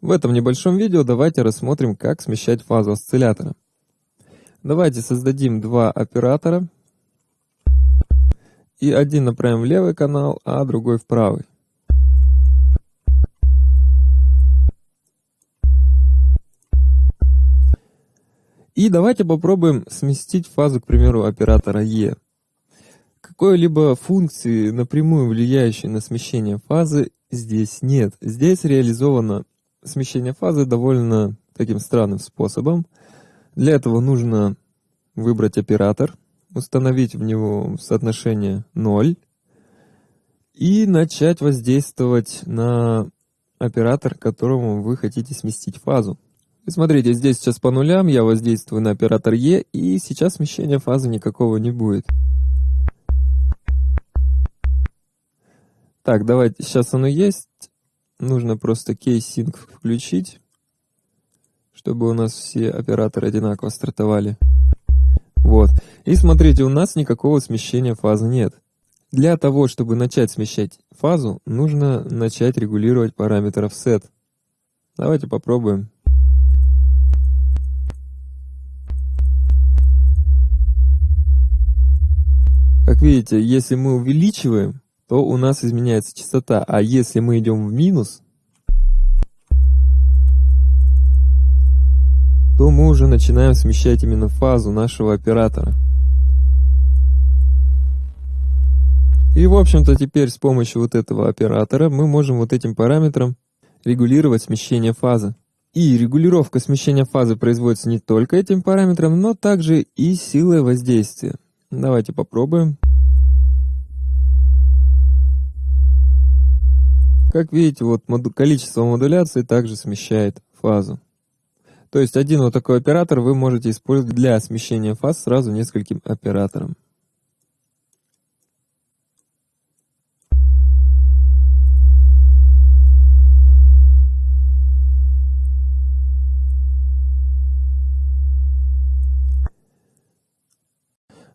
В этом небольшом видео давайте рассмотрим, как смещать фазу осциллятора. Давайте создадим два оператора. И один направим в левый канал, а другой в правый. И давайте попробуем сместить фазу, к примеру, оператора E. Какой-либо функции, напрямую влияющей на смещение фазы, здесь нет. Здесь реализовано смещение фазы довольно таким странным способом. Для этого нужно выбрать оператор, установить в него соотношение 0 и начать воздействовать на оператор, которому вы хотите сместить фазу. И смотрите, здесь сейчас по нулям я воздействую на оператор E, и сейчас смещения фазы никакого не будет. Так, давайте, сейчас оно есть. Нужно просто key sync включить, чтобы у нас все операторы одинаково стартовали. Вот. И смотрите, у нас никакого смещения фазы нет. Для того, чтобы начать смещать фазу, нужно начать регулировать параметр offset. Давайте попробуем. Как видите, если мы увеличиваем, то у нас изменяется частота, а если мы идем в минус, то мы уже начинаем смещать именно фазу нашего оператора. И, в общем-то, теперь с помощью вот этого оператора мы можем вот этим параметром регулировать смещение фазы. И регулировка смещения фазы производится не только этим параметром, но также и силой воздействия. Давайте попробуем. Как видите, вот моду количество модуляции также смещает фазу. То есть один вот такой оператор вы можете использовать для смещения фаз сразу нескольким операторам.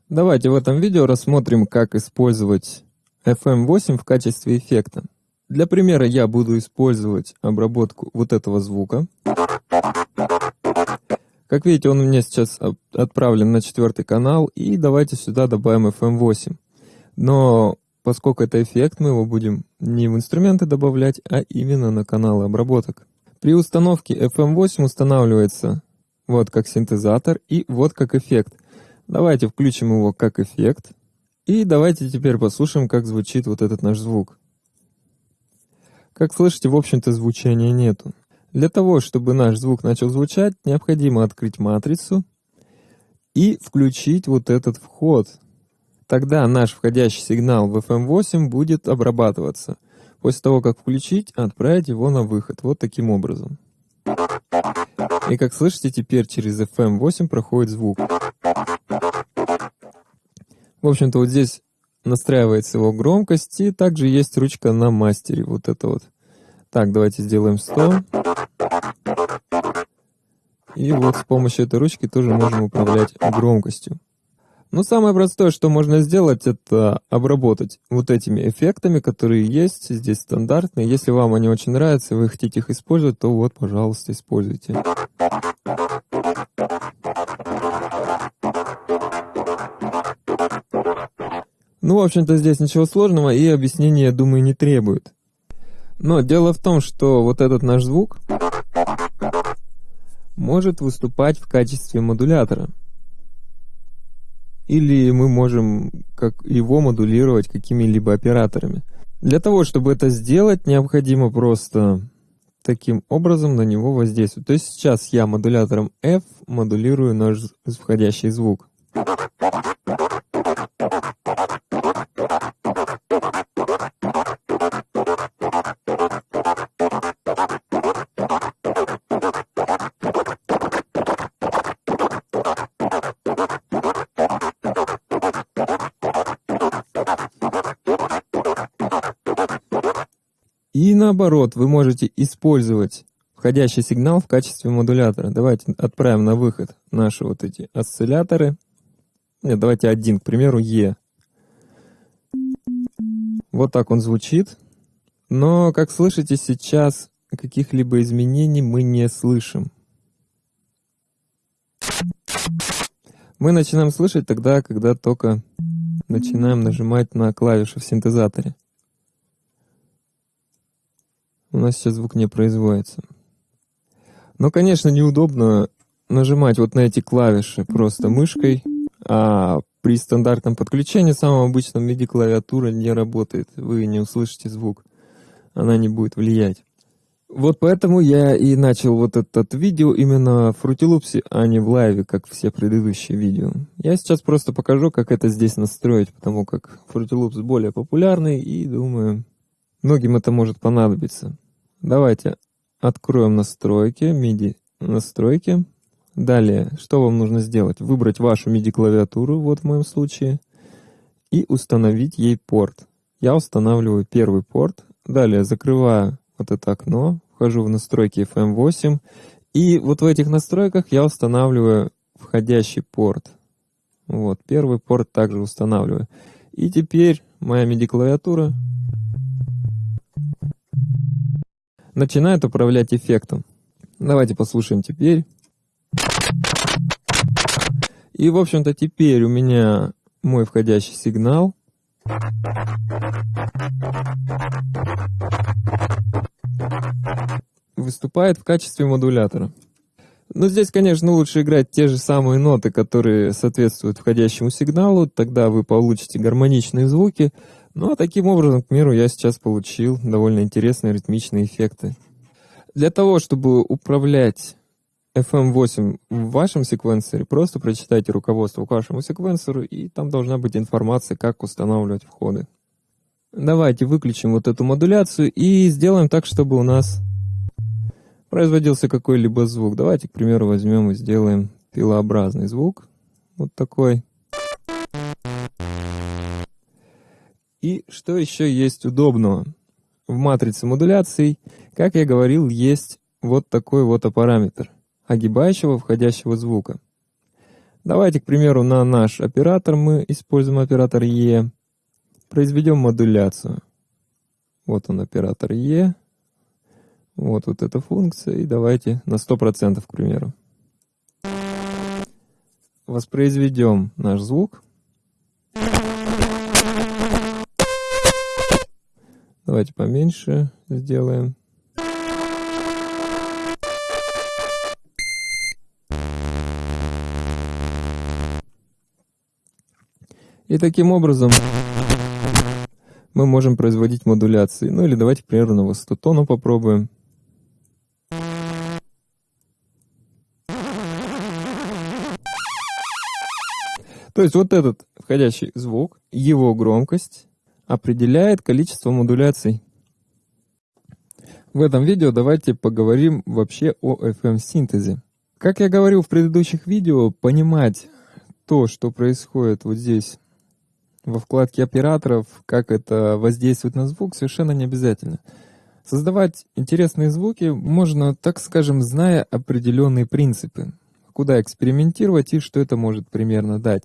Давайте в этом видео рассмотрим, как использовать FM8 в качестве эффекта. Для примера я буду использовать обработку вот этого звука. Как видите, он у меня сейчас отправлен на четвертый канал, и давайте сюда добавим FM8. Но поскольку это эффект, мы его будем не в инструменты добавлять, а именно на каналы обработок. При установке FM8 устанавливается вот как синтезатор и вот как эффект. Давайте включим его как эффект. И давайте теперь послушаем, как звучит вот этот наш звук. Как слышите, в общем-то звучания нету. Для того, чтобы наш звук начал звучать, необходимо открыть матрицу и включить вот этот вход. Тогда наш входящий сигнал в FM8 будет обрабатываться. После того, как включить, отправить его на выход. Вот таким образом. И как слышите, теперь через FM8 проходит звук. В общем-то, вот здесь настраивается его громкость, и также есть ручка на мастере, вот это вот. Так, давайте сделаем 100. И вот с помощью этой ручки тоже можем управлять громкостью. Но самое простое, что можно сделать, это обработать вот этими эффектами, которые есть здесь стандартные. Если вам они очень нравятся, вы хотите их использовать, то вот, пожалуйста, используйте. Ну, в общем-то, здесь ничего сложного и объяснения, думаю, не требует. Но дело в том, что вот этот наш звук может выступать в качестве модулятора. Или мы можем как его модулировать какими-либо операторами. Для того, чтобы это сделать, необходимо просто таким образом на него воздействовать. То есть сейчас я модулятором F модулирую наш входящий звук. И наоборот, вы можете использовать входящий сигнал в качестве модулятора. Давайте отправим на выход наши вот эти осцилляторы. Нет, давайте один, к примеру, Е. Вот так он звучит. Но, как слышите, сейчас каких-либо изменений мы не слышим. Мы начинаем слышать тогда, когда только начинаем нажимать на клавиши в синтезаторе. У нас сейчас звук не производится. Но, конечно, неудобно нажимать вот на эти клавиши просто мышкой, а при стандартном подключении самым обычном MIDI клавиатура не работает. Вы не услышите звук. Она не будет влиять. Вот поэтому я и начал вот этот видео именно в Fruity а не в лайве, как все предыдущие видео. Я сейчас просто покажу, как это здесь настроить, потому как Loops более популярный и, думаю, многим это может понадобиться. Давайте откроем настройки, MIDI настройки. Далее, что вам нужно сделать? Выбрать вашу MIDI-клавиатуру, вот в моем случае, и установить ей порт. Я устанавливаю первый порт, далее закрываю вот это окно, вхожу в настройки FM8, и вот в этих настройках я устанавливаю входящий порт. Вот, первый порт также устанавливаю. И теперь моя MIDI-клавиатура начинает управлять эффектом. Давайте послушаем теперь. И, в общем-то, теперь у меня мой входящий сигнал. Выступает в качестве модулятора. Но здесь, конечно, лучше играть те же самые ноты, которые соответствуют входящему сигналу, тогда вы получите гармоничные звуки. Ну а таким образом, к примеру, я сейчас получил довольно интересные ритмичные эффекты. Для того, чтобы управлять FM8 в вашем секвенсоре, просто прочитайте руководство к вашему секвенсору, и там должна быть информация, как устанавливать входы. Давайте выключим вот эту модуляцию и сделаем так, чтобы у нас производился какой-либо звук. Давайте, к примеру, возьмем и сделаем пилообразный звук. Вот такой. И что еще есть удобного? В матрице модуляций, как я говорил, есть вот такой вот параметр – огибающего входящего звука. Давайте, к примеру, на наш оператор мы используем оператор E, произведем модуляцию. Вот он, оператор E. Вот вот эта функция, и давайте на 100%, к примеру. Воспроизведем наш звук. Давайте поменьше сделаем. И таким образом мы можем производить модуляции. Ну или давайте, к примеру, на высоту тона попробуем. То есть вот этот входящий звук, его громкость определяет количество модуляций. В этом видео давайте поговорим вообще о FM-синтезе. Как я говорил в предыдущих видео, понимать то, что происходит вот здесь во вкладке операторов, как это воздействует на звук, совершенно не обязательно. Создавать интересные звуки можно, так скажем, зная определенные принципы, куда экспериментировать и что это может примерно дать.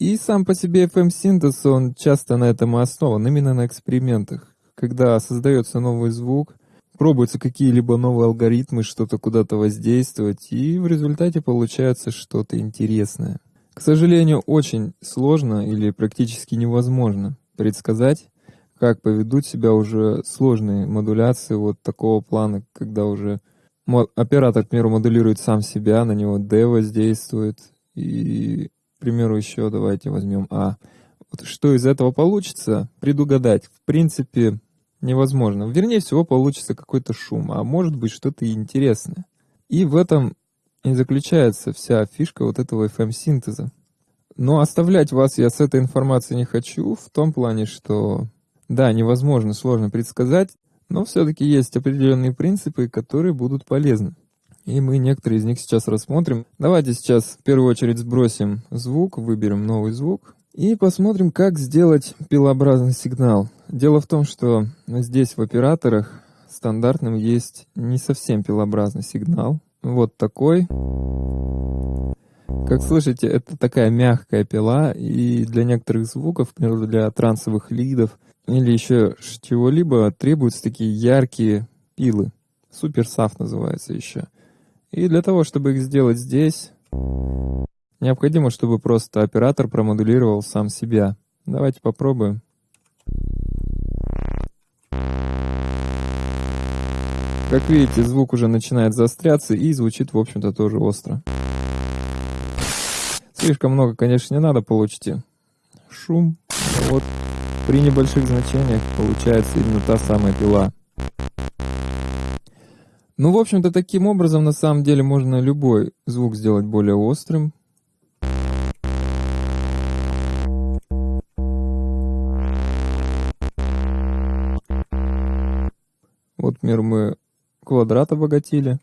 И сам по себе FM-синтез, он часто на этом и основан, именно на экспериментах. Когда создается новый звук, пробуются какие-либо новые алгоритмы, что-то куда-то воздействовать, и в результате получается что-то интересное. К сожалению, очень сложно или практически невозможно предсказать, как поведут себя уже сложные модуляции вот такого плана, когда уже оператор, к примеру, модулирует сам себя, на него D воздействует, и, примеру, еще давайте возьмем А. Вот что из этого получится, предугадать, в принципе, невозможно. Вернее всего, получится какой-то шум, а может быть что-то интересное. И в этом и заключается вся фишка вот этого FM-синтеза. Но оставлять вас я с этой информацией не хочу, в том плане, что да, невозможно, сложно предсказать, но все-таки есть определенные принципы, которые будут полезны. И мы некоторые из них сейчас рассмотрим. Давайте сейчас в первую очередь сбросим звук, выберем новый звук и посмотрим, как сделать пилообразный сигнал. Дело в том, что здесь в операторах стандартным есть не совсем пилообразный сигнал, вот такой. Как слышите, это такая мягкая пила, и для некоторых звуков, например, для трансовых лидов или еще чего-либо требуются такие яркие пилы. суперсав называется еще. И для того, чтобы их сделать здесь, необходимо, чтобы просто оператор промодулировал сам себя. Давайте попробуем. Как видите, звук уже начинает заостряться и звучит, в общем-то, тоже остро. Слишком много, конечно, не надо, получите шум. Вот при небольших значениях получается именно та самая пила. Ну, в общем-то, таким образом, на самом деле, можно любой звук сделать более острым. Вот, например, мы квадрат обогатили.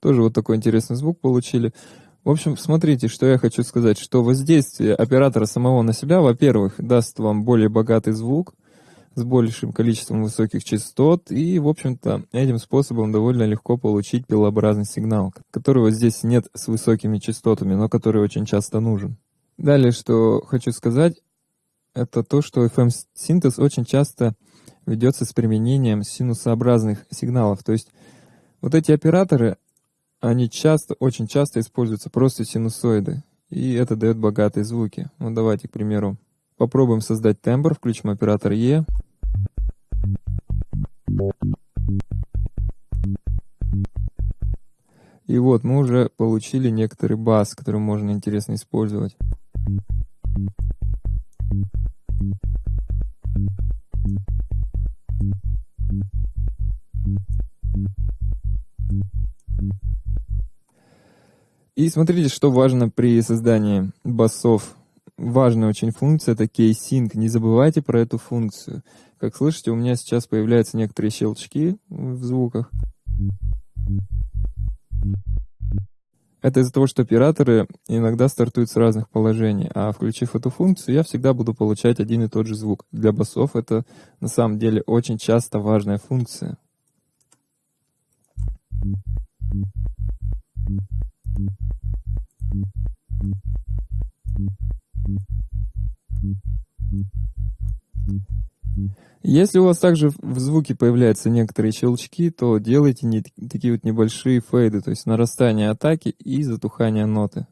Тоже вот такой интересный звук получили. В общем, смотрите, что я хочу сказать, что воздействие оператора самого на себя, во-первых, даст вам более богатый звук с большим количеством высоких частот, и, в общем-то, этим способом довольно легко получить пилообразный сигнал, которого здесь нет с высокими частотами, но который очень часто нужен. Далее, что хочу сказать, это то, что FM-синтез очень часто ведется с применением синусообразных сигналов, то есть вот эти операторы, они часто, очень часто используются просто синусоиды, и это дает богатые звуки. Ну давайте, к примеру, попробуем создать тембр, включим оператор E. И вот мы уже получили некоторый бас, который можно интересно использовать. И смотрите, что важно при создании басов. Важная очень функция — это key sync. Не забывайте про эту функцию. Как слышите, у меня сейчас появляются некоторые щелчки в звуках. Это из-за того, что операторы иногда стартуют с разных положений, а включив эту функцию, я всегда буду получать один и тот же звук. Для басов это на самом деле очень часто важная функция. Если у вас также в звуке появляются некоторые щелчки, то делайте не, такие вот небольшие фейды, то есть нарастание атаки и затухание ноты.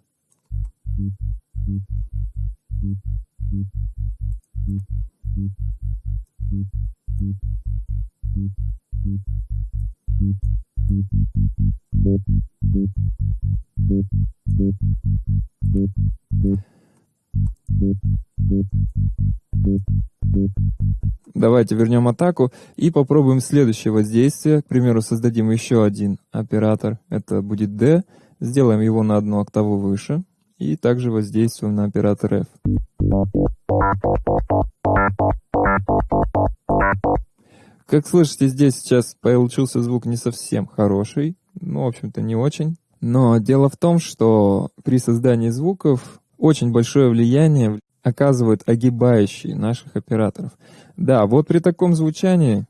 Давайте вернем атаку и попробуем следующее воздействие. К примеру, создадим еще один оператор. Это будет D. Сделаем его на одну октаву выше. И также воздействуем на оператор F. Как слышите, здесь сейчас получился звук не совсем хороший. Ну, в общем-то, не очень. Но дело в том, что при создании звуков очень большое влияние оказывают огибающие наших операторов. Да, вот при таком звучании,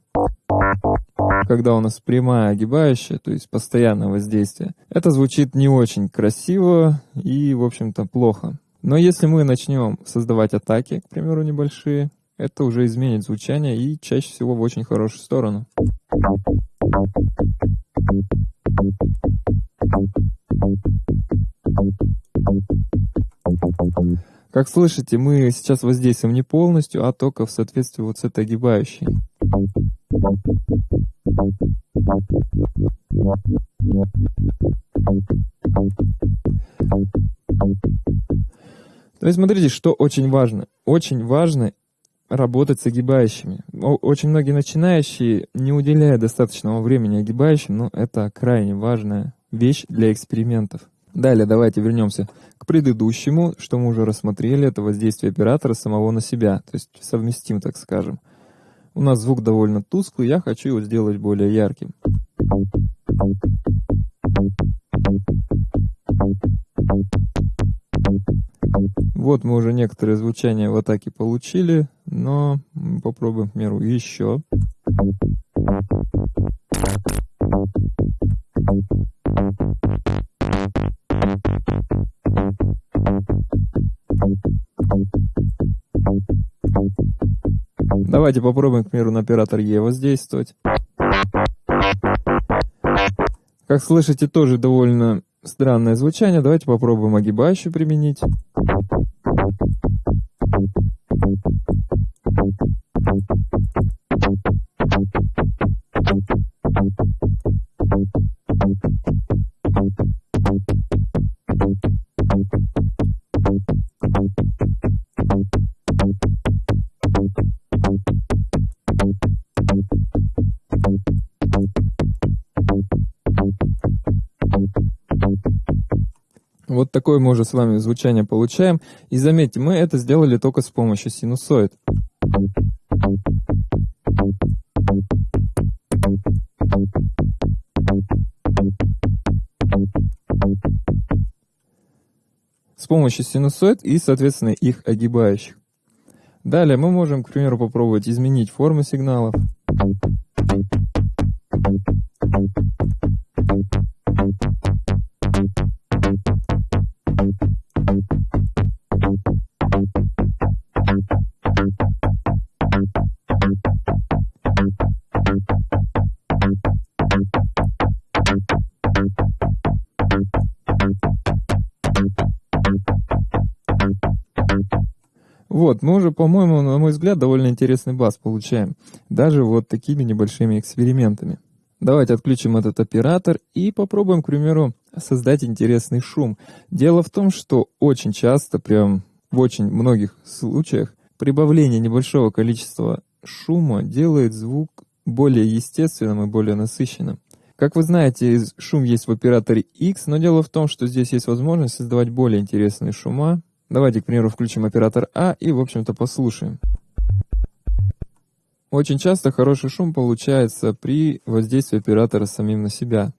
когда у нас прямая огибающая, то есть постоянное воздействие, это звучит не очень красиво и, в общем-то, плохо. Но если мы начнем создавать атаки, к примеру, небольшие, это уже изменит звучание и чаще всего в очень хорошую сторону. Как слышите, мы сейчас воздействуем не полностью, а только в соответствии вот с этой огибающей. То есть смотрите, что очень важно. Очень важно работать с огибающими. Очень многие начинающие не уделяют достаточного времени огибающим, но это крайне важная вещь для экспериментов. Далее давайте вернемся к предыдущему, что мы уже рассмотрели, это воздействие оператора самого на себя, то есть совместим, так скажем. У нас звук довольно тусклый, я хочу его сделать более ярким. Вот мы уже некоторые звучания в атаке получили, но попробуем, к примеру, еще. Давайте попробуем, к примеру, на оператор Е воздействовать. Как слышите, тоже довольно странное звучание. Давайте попробуем огибающую применить. Такое мы уже с вами звучание получаем. И заметьте, мы это сделали только с помощью синусоид. С помощью синусоид и, соответственно, их огибающих. Далее мы можем, к примеру, попробовать изменить формы сигналов. Вот, мы уже, по-моему, на мой взгляд, довольно интересный бас получаем. Даже вот такими небольшими экспериментами. Давайте отключим этот оператор и попробуем, к примеру, создать интересный шум. Дело в том, что очень часто, прям в очень многих случаях, прибавление небольшого количества шума делает звук более естественным и более насыщенным. Как вы знаете, шум есть в операторе X, но дело в том, что здесь есть возможность создавать более интересные шума, Давайте, к примеру, включим оператор А и, в общем-то, послушаем. Очень часто хороший шум получается при воздействии оператора самим на себя.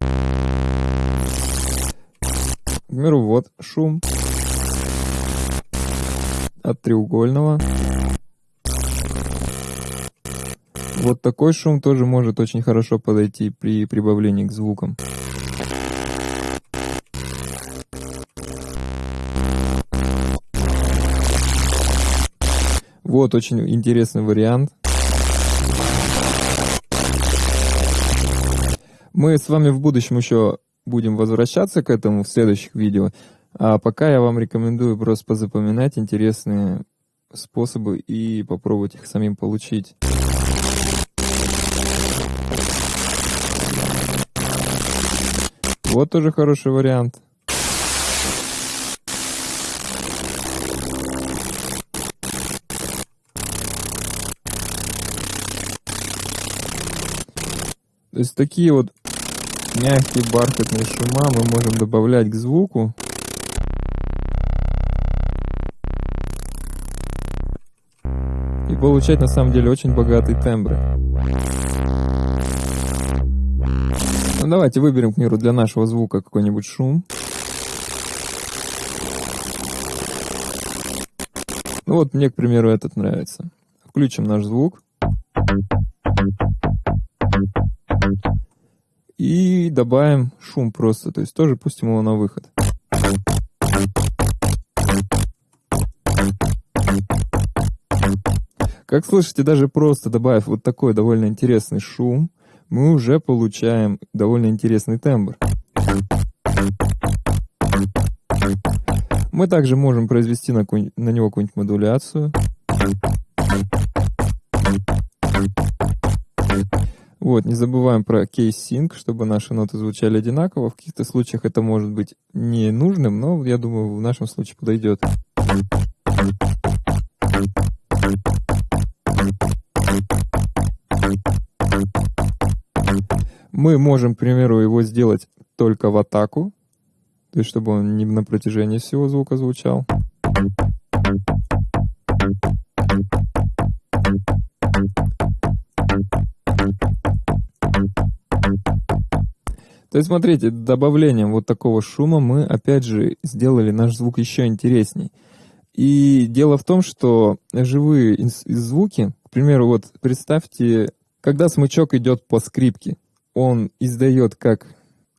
К примеру, вот шум от треугольного. Вот такой шум тоже может очень хорошо подойти при прибавлении к звукам. Вот очень интересный вариант. Мы с вами в будущем еще будем возвращаться к этому в следующих видео. А пока я вам рекомендую просто позапоминать интересные способы и попробовать их самим получить. Вот тоже хороший вариант. То есть такие вот мягкие бархатные шума мы можем добавлять к звуку. И получать на самом деле очень богатые тембры. Ну давайте выберем, к примеру, для нашего звука какой-нибудь шум. Ну вот мне, к примеру, этот нравится. Включим наш звук. И добавим шум просто, то есть тоже пустим его на выход. Как слышите, даже просто добавив вот такой довольно интересный шум, мы уже получаем довольно интересный тембр. Мы также можем произвести на, на него какую-нибудь модуляцию. Вот, не забываем про кейс-синк, чтобы наши ноты звучали одинаково. В каких-то случаях это может быть не нужным, но я думаю, в нашем случае подойдет. Мы можем, к примеру, его сделать только в атаку, то есть чтобы он не на протяжении всего звука звучал. То есть, смотрите, добавлением вот такого шума мы, опять же, сделали наш звук еще интересней. И дело в том, что живые звуки, к примеру, вот представьте, когда смычок идет по скрипке, он издает как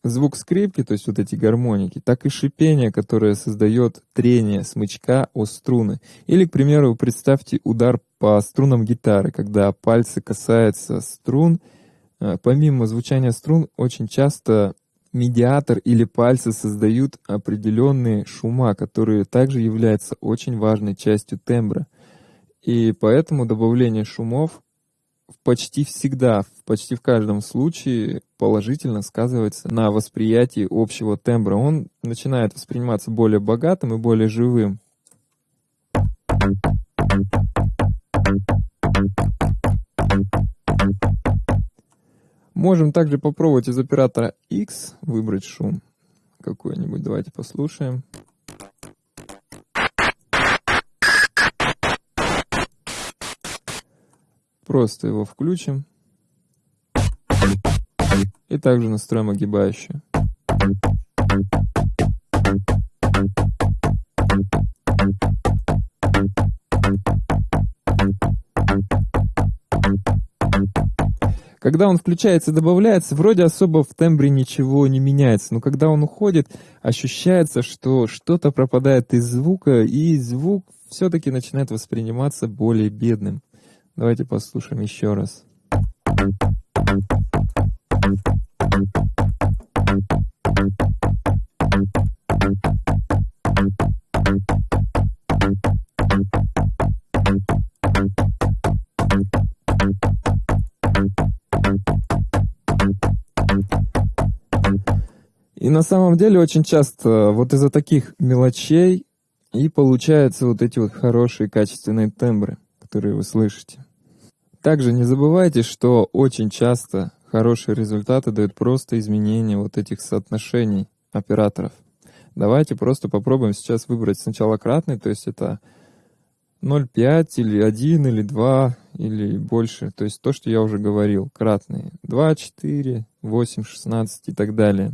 звук скрипки, то есть вот эти гармоники, так и шипение, которое создает трение смычка о струны. Или, к примеру, представьте удар по струнам гитары, когда пальцы касаются струн. Э, помимо звучания струн, очень часто медиатор или пальцы создают определенные шума, которые также являются очень важной частью тембра. И поэтому добавление шумов почти всегда, почти в каждом случае положительно сказывается на восприятии общего тембра. Он начинает восприниматься более богатым и более живым. Можем также попробовать из оператора X выбрать шум какой-нибудь. Давайте послушаем. Просто его включим. И также настроим огибающую. Когда он включается и добавляется, вроде особо в тембре ничего не меняется, но когда он уходит, ощущается, что что-то пропадает из звука, и звук все-таки начинает восприниматься более бедным. Давайте послушаем еще раз. И на самом деле очень часто вот из-за таких мелочей и получаются вот эти вот хорошие качественные тембры которые вы слышите. Также не забывайте, что очень часто хорошие результаты дают просто изменение вот этих соотношений операторов. Давайте просто попробуем сейчас выбрать сначала кратный, то есть это 0,5 или 1 или 2 или больше. То есть то, что я уже говорил, кратные. 2, 4, 8, 16 и так далее.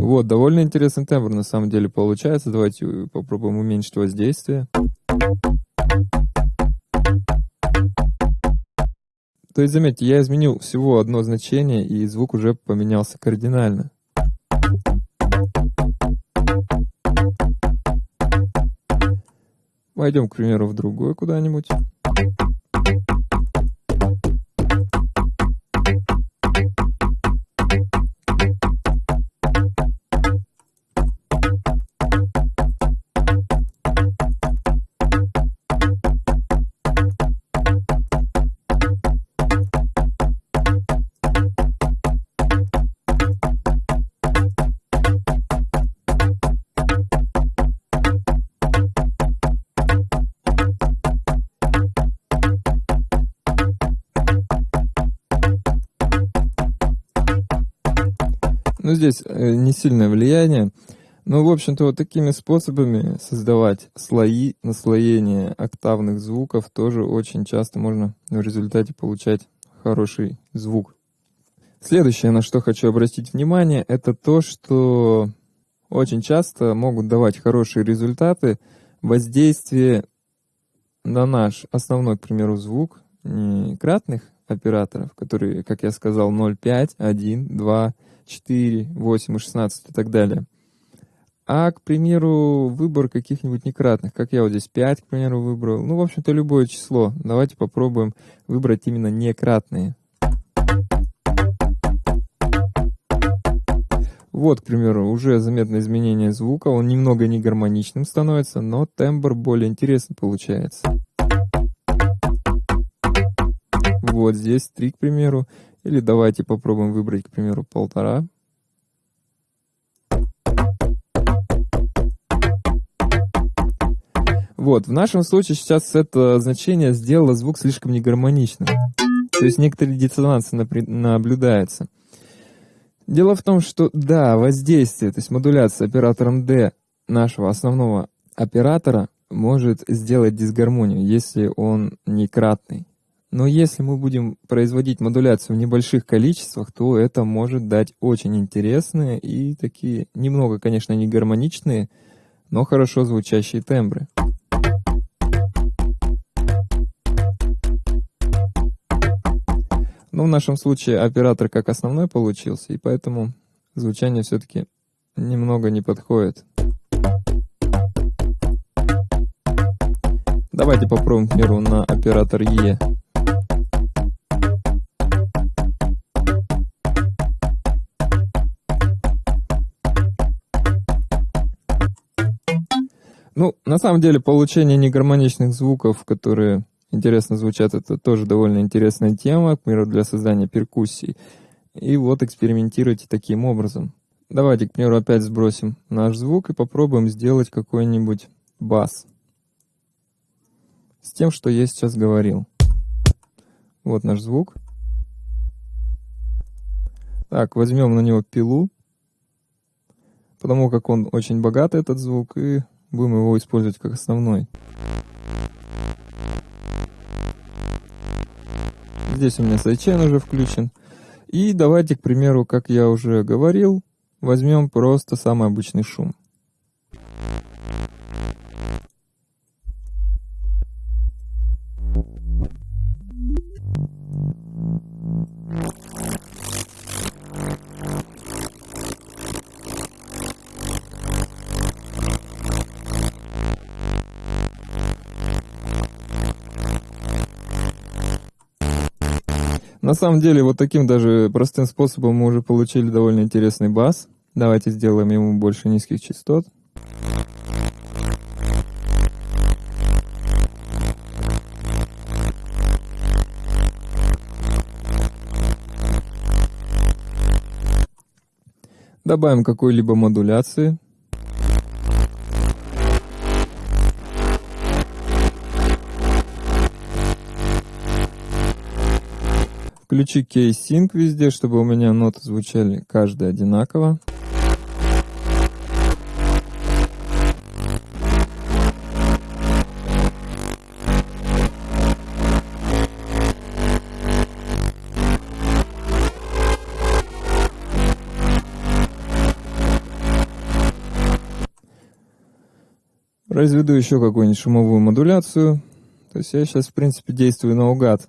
Вот, довольно интересный тембр на самом деле получается. Давайте попробуем уменьшить воздействие. То есть, заметьте, я изменил всего одно значение, и звук уже поменялся кардинально. Пойдем, к примеру, в другой куда-нибудь. Здесь э, не сильное влияние. Ну, в общем-то, вот такими способами создавать слои, наслоения октавных звуков тоже очень часто можно в результате получать хороший звук. Следующее, на что хочу обратить внимание, это то, что очень часто могут давать хорошие результаты воздействие на наш основной, к примеру, звук не кратных операторов, которые, как я сказал, 0,5, 1, 2, 4, 8 и 16 и так далее. А, к примеру, выбор каких-нибудь некратных, как я вот здесь 5, к примеру, выбрал. Ну, в общем-то, любое число. Давайте попробуем выбрать именно некратные. Вот, к примеру, уже заметно изменение звука, он немного не гармоничным становится, но тембр более интересный получается. Вот здесь 3, к примеру. Или давайте попробуем выбрать, к примеру, полтора. Вот, в нашем случае сейчас это значение сделало звук слишком негармоничным. То есть некоторые диссонансы наблюдаются. Дело в том, что да, воздействие, то есть модуляция оператором D нашего основного оператора может сделать дисгармонию, если он не кратный. Но если мы будем производить модуляцию в небольших количествах, то это может дать очень интересные и такие, немного, конечно, не гармоничные, но хорошо звучащие тембры. Но в нашем случае оператор как основной получился, и поэтому звучание все-таки немного не подходит. Давайте попробуем, к примеру, на оператор Е. Ну, на самом деле, получение негармоничных звуков, которые интересно звучат, это тоже довольно интересная тема, к примеру, для создания перкуссий. И вот экспериментируйте таким образом. Давайте, к примеру, опять сбросим наш звук и попробуем сделать какой-нибудь бас. С тем, что я сейчас говорил. Вот наш звук. Так, возьмем на него пилу, потому как он очень богатый, этот звук, и будем его использовать как основной. Здесь у меня sidechain уже включен. И давайте, к примеру, как я уже говорил, возьмем просто самый обычный шум. На самом деле, вот таким даже простым способом мы уже получили довольно интересный бас. Давайте сделаем ему больше низких частот. Добавим какой-либо модуляции. Включи K-Sync везде, чтобы у меня ноты звучали каждая одинаково. Разведу еще какую-нибудь шумовую модуляцию. То есть я сейчас, в принципе, действую наугад.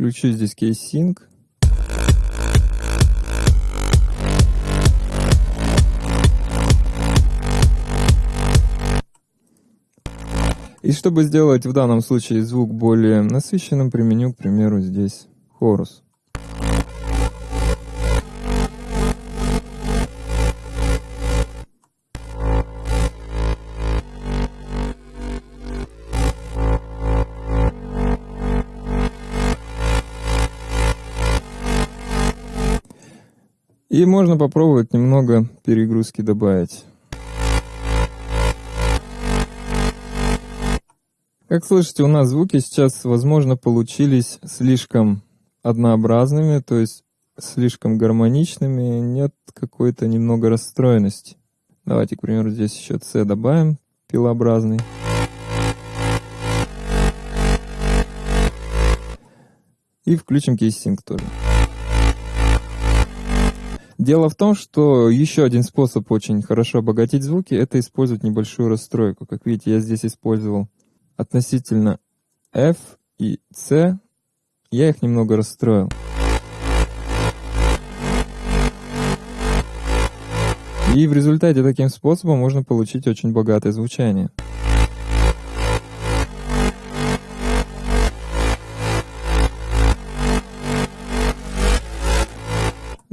Включу здесь кейс-синк. И чтобы сделать в данном случае звук более насыщенным, применю, к примеру, здесь хорус. И можно попробовать немного перегрузки добавить. Как слышите, у нас звуки сейчас, возможно, получились слишком однообразными, то есть слишком гармоничными, нет какой-то немного расстроенности. Давайте, к примеру, здесь еще C добавим, пилообразный. И включим key sync тоже. Дело в том, что еще один способ очень хорошо обогатить звуки, это использовать небольшую расстройку. Как видите, я здесь использовал относительно F и C, я их немного расстроил. И в результате таким способом можно получить очень богатое звучание.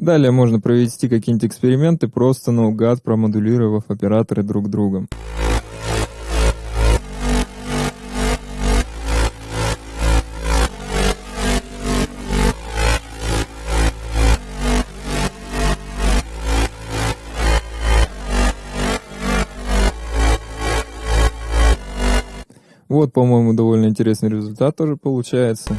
Далее можно провести какие-нибудь эксперименты, просто наугад промодулировав операторы друг другом. Вот, по-моему, довольно интересный результат тоже получается.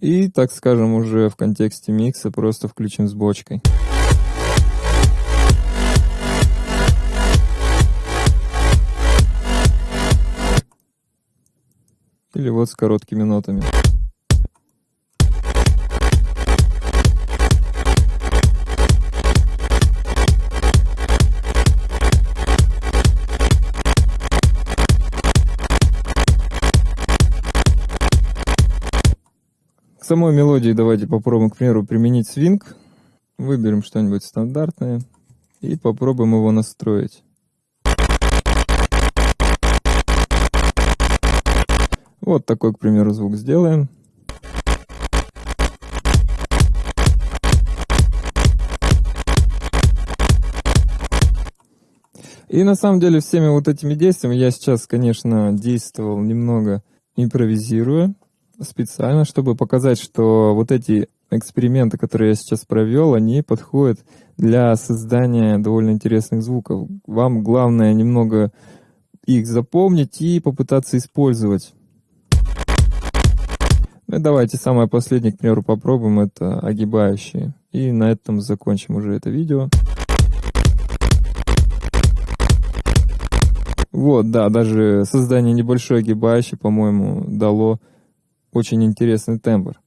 И, так скажем, уже в контексте микса просто включим с бочкой. Или вот с короткими нотами. Самой мелодии давайте попробуем, к примеру, применить свинг. Выберем что-нибудь стандартное и попробуем его настроить. Вот такой, к примеру, звук сделаем. И на самом деле всеми вот этими действиями я сейчас, конечно, действовал немного импровизируя, специально, чтобы показать, что вот эти эксперименты, которые я сейчас провел, они подходят для создания довольно интересных звуков. Вам главное немного их запомнить и попытаться использовать. Ну и давайте самое последнее, к примеру, попробуем, это огибающие. И на этом закончим уже это видео. Вот, да, даже создание небольшой огибающей, по-моему, дало очень интересный тембр.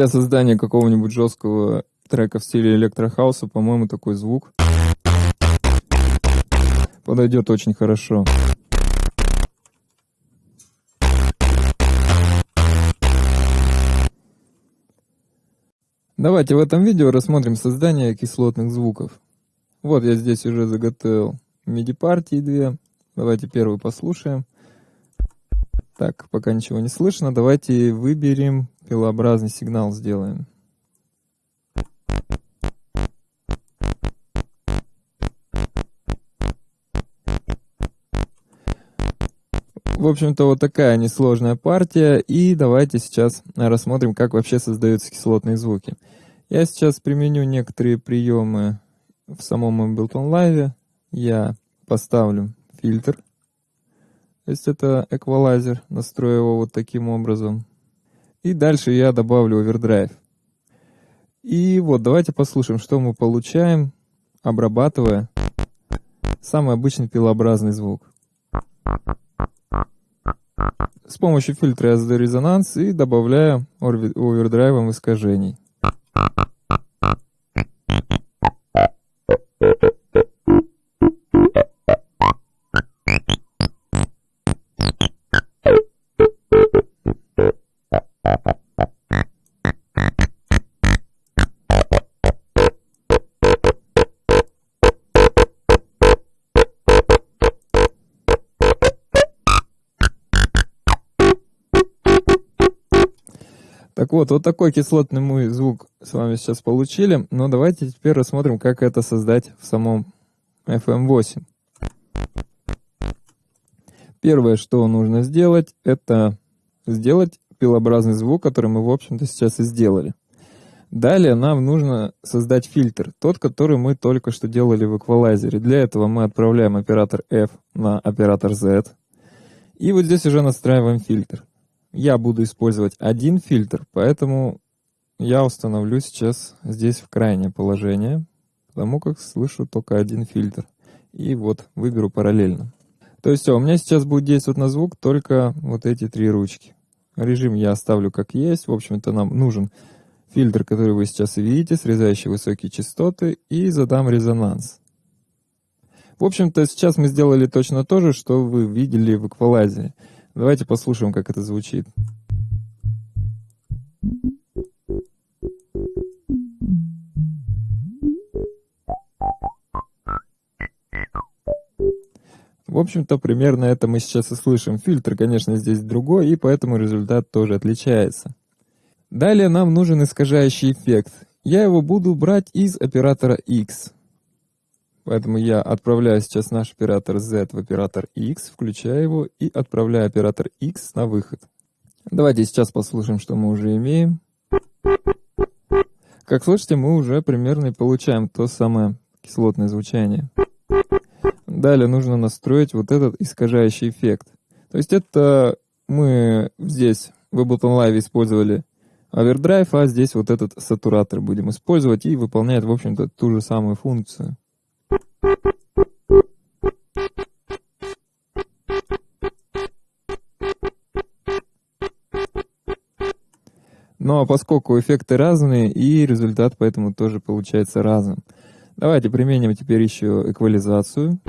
Для создания какого-нибудь жесткого трека в стиле электрохауса, по-моему, такой звук подойдет очень хорошо. Давайте в этом видео рассмотрим создание кислотных звуков. Вот я здесь уже заготовил MIDI-партии две. Давайте первую послушаем. Так, пока ничего не слышно. Давайте выберем пилообразный сигнал сделаем. В общем-то, вот такая несложная партия. И давайте сейчас рассмотрим, как вообще создаются кислотные звуки. Я сейчас применю некоторые приемы в самом Ableton Live. Я поставлю фильтр. То есть это эквалайзер. Настрою его вот таким образом. И дальше я добавлю овердрайв. И вот давайте послушаем, что мы получаем, обрабатывая самый обычный пилообразный звук. С помощью фильтра я задаю резонанс и добавляю овердрайвом искажений. Вот, такой кислотный мы звук с вами сейчас получили, но давайте теперь рассмотрим, как это создать в самом FM8. Первое, что нужно сделать, это сделать пилообразный звук, который мы, в общем-то, сейчас и сделали. Далее нам нужно создать фильтр, тот, который мы только что делали в эквалайзере. Для этого мы отправляем оператор F на оператор Z. И вот здесь уже настраиваем фильтр я буду использовать один фильтр, поэтому я установлю сейчас здесь в крайнее положение, потому как слышу только один фильтр. И вот выберу параллельно. То есть все, у меня сейчас будет действовать на звук только вот эти три ручки. Режим я оставлю как есть. В общем-то нам нужен фильтр, который вы сейчас видите, срезающий высокие частоты, и задам резонанс. В общем-то, сейчас мы сделали точно то же, что вы видели в эквалайзере. Давайте послушаем, как это звучит. В общем-то, примерно это мы сейчас и слышим. Фильтр, конечно, здесь другой, и поэтому результат тоже отличается. Далее нам нужен искажающий эффект. Я его буду брать из оператора X. Поэтому я отправляю сейчас наш оператор Z в оператор X, включаю его и отправляю оператор X на выход. Давайте сейчас послушаем, что мы уже имеем. Как слышите, мы уже примерно получаем то самое кислотное звучание. Далее нужно настроить вот этот искажающий эффект. То есть это мы здесь в Ableton Live использовали Overdrive, а здесь вот этот сатуратор будем использовать и выполняет, в общем-то, ту же самую функцию. Но поскольку эффекты разные, и результат поэтому тоже получается разным. Давайте применим теперь еще эквализацию.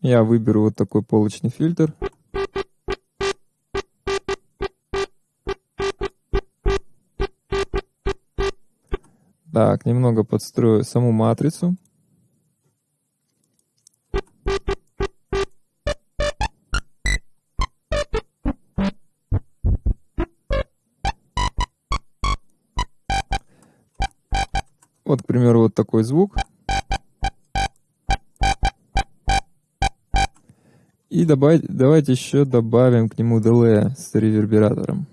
Я выберу вот такой полочный фильтр. Так, немного подстрою саму матрицу. Примеру, вот такой звук. И добавить, давайте еще добавим к нему delay с ревербератором.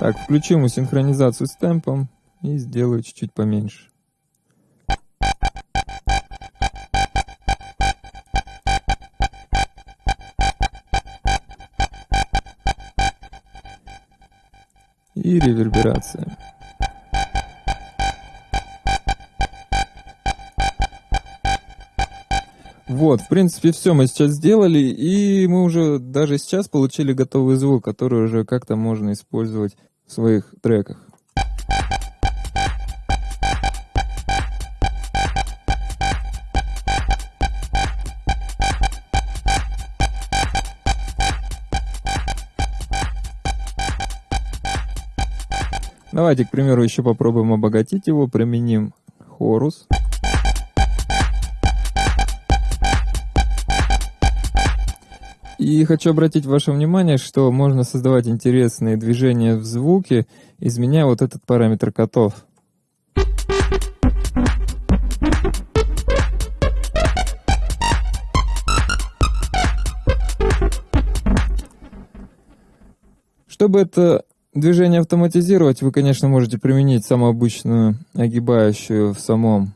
Так, включу ему синхронизацию с темпом и сделаю чуть-чуть поменьше. И реверберация. Вот, в принципе, все мы сейчас сделали, и мы уже даже сейчас получили готовый звук, который уже как-то можно использовать в своих треках. Давайте, к примеру, еще попробуем обогатить его, применим хорус. И хочу обратить ваше внимание, что можно создавать интересные движения в звуке, изменяя вот этот параметр котов. Чтобы это движение автоматизировать, вы, конечно, можете применить самую обычную огибающую в самом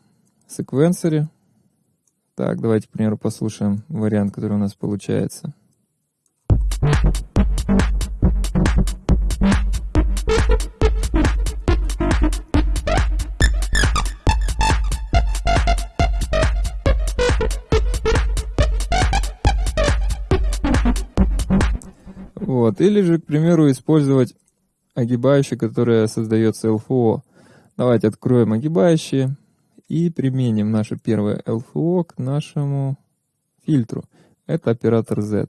секвенсоре. Так, давайте, к примеру, послушаем вариант, который у нас получается. Вот. Или же, к примеру, использовать огибающие, которое создается LFO. Давайте откроем огибающие и применим наше первое LFO к нашему фильтру. Это оператор Z.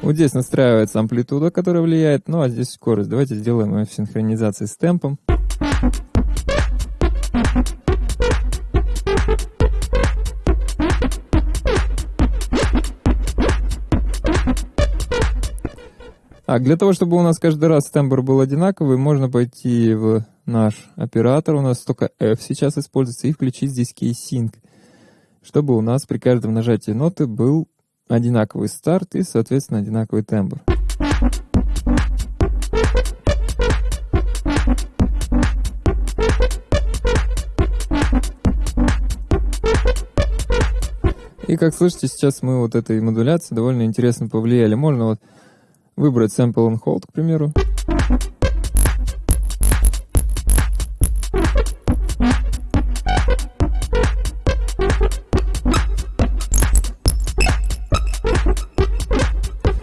Вот здесь настраивается амплитуда, которая влияет, ну а здесь скорость. Давайте сделаем ее в синхронизации с темпом. А для того, чтобы у нас каждый раз тембр был одинаковый, можно пойти в наш оператор, у нас только F сейчас используется, и включить здесь Key-Sync, чтобы у нас при каждом нажатии ноты был одинаковый старт и, соответственно, одинаковый тембр. И как слышите, сейчас мы вот этой модуляцией довольно интересно повлияли. Можно вот выбрать Sample and Hold, к примеру.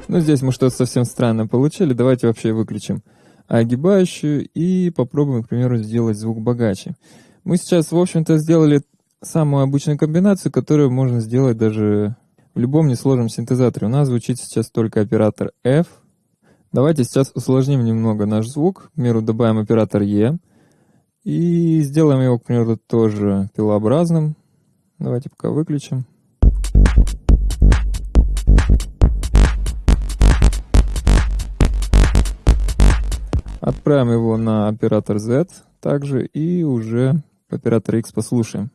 Ну, здесь мы что-то совсем странное получили. Давайте вообще выключим огибающую и попробуем, к примеру, сделать звук богаче. Мы сейчас, в общем-то, сделали самую обычную комбинацию, которую можно сделать даже в любом несложном синтезаторе. У нас звучит сейчас только оператор F. Давайте сейчас усложним немного наш звук. К примеру, добавим оператор E. И сделаем его, к примеру, тоже пилообразным. Давайте пока выключим. Отправим его на оператор Z также и уже оператор X послушаем.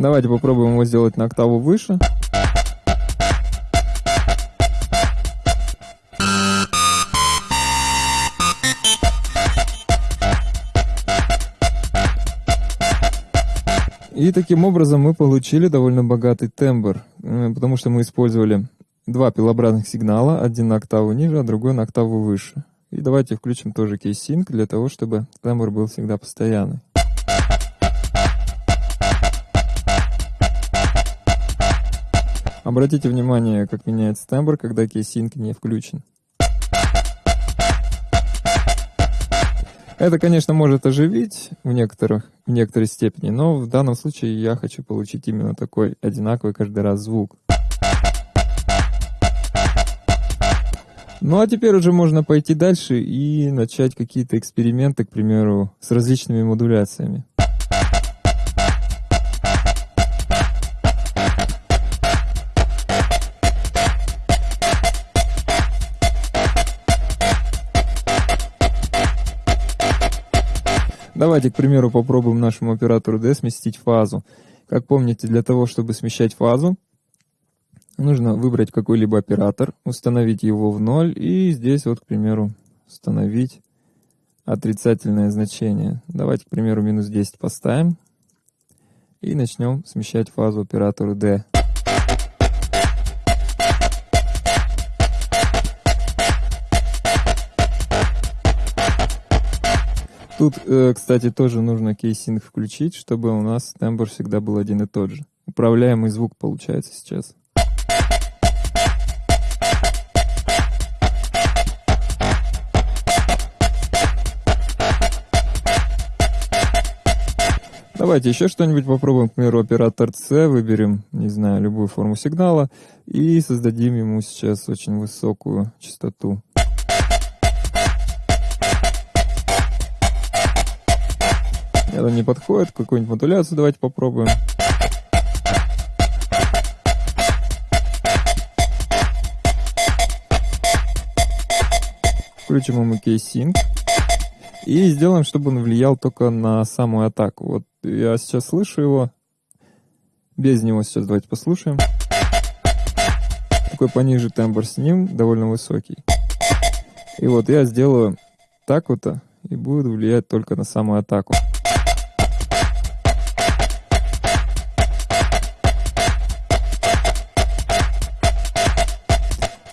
Давайте попробуем его сделать на октаву выше. И таким образом мы получили довольно богатый тембр, э, потому что мы использовали два пилообразных сигнала, один на октаву ниже, а другой на октаву выше. И давайте включим тоже кейс-синк для того, чтобы тембр был всегда постоянный. Обратите внимание, как меняется тембр, когда кейс-синк не включен. Это, конечно, может оживить в, некоторых, в некоторой степени, но в данном случае я хочу получить именно такой одинаковый каждый раз звук. Ну а теперь уже можно пойти дальше и начать какие-то эксперименты, к примеру, с различными модуляциями. Давайте, к примеру, попробуем нашему оператору D сместить фазу. Как помните, для того, чтобы смещать фазу, нужно выбрать какой-либо оператор, установить его в ноль и здесь вот, к примеру, установить отрицательное значение. Давайте, к примеру, минус 10 поставим и начнем смещать фазу оператору D. Тут, э, кстати, тоже нужно key sync включить, чтобы у нас тембр всегда был один и тот же. Управляемый звук получается сейчас. Давайте еще что-нибудь попробуем. К примеру, оператор C выберем, не знаю, любую форму сигнала и создадим ему сейчас очень высокую частоту. Это не подходит. Какую-нибудь модуляцию давайте попробуем. Включим ему key sync. И сделаем, чтобы он влиял только на самую атаку. Вот я сейчас слышу его. Без него сейчас давайте послушаем. Такой пониже тембр с ним, довольно высокий. И вот я сделаю так вот, и будет влиять только на самую атаку.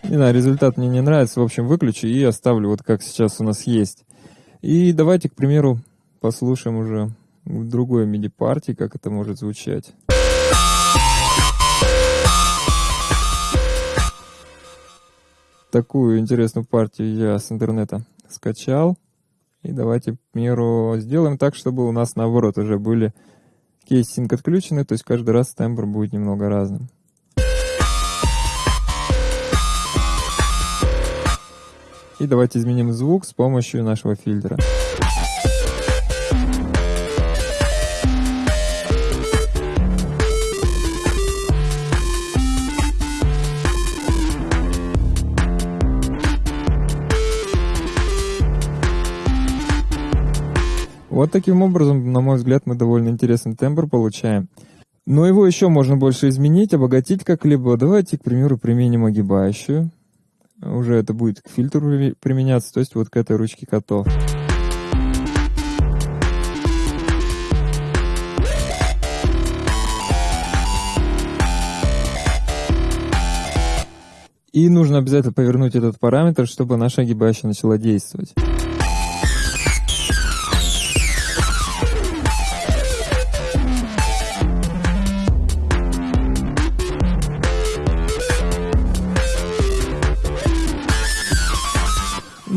Не знаю, результат мне не нравится. В общем, выключу и оставлю вот как сейчас у нас есть. И давайте, к примеру, послушаем уже другой MIDI-партии, как это может звучать. Такую интересную партию я с интернета скачал. И давайте, к примеру, сделаем так, чтобы у нас наоборот уже были key sync отключены, то есть каждый раз тембр будет немного разным. И давайте изменим звук с помощью нашего фильтра. Вот таким образом, на мой взгляд, мы довольно интересный тембр получаем. Но его еще можно больше изменить, обогатить как-либо. Давайте, к примеру, применим огибающую уже это будет к фильтру применяться, то есть вот к этой ручке котов. И нужно обязательно повернуть этот параметр, чтобы наша огибающая начала действовать.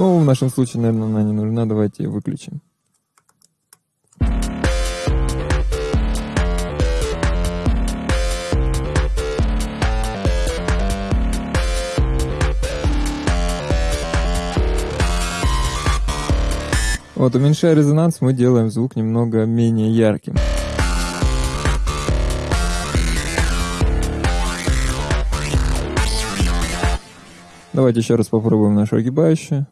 Ну, в нашем случае, наверное, она не нужна. Давайте ее выключим. Вот, уменьшая резонанс, мы делаем звук немного менее ярким. Давайте еще раз попробуем нашу огибающую.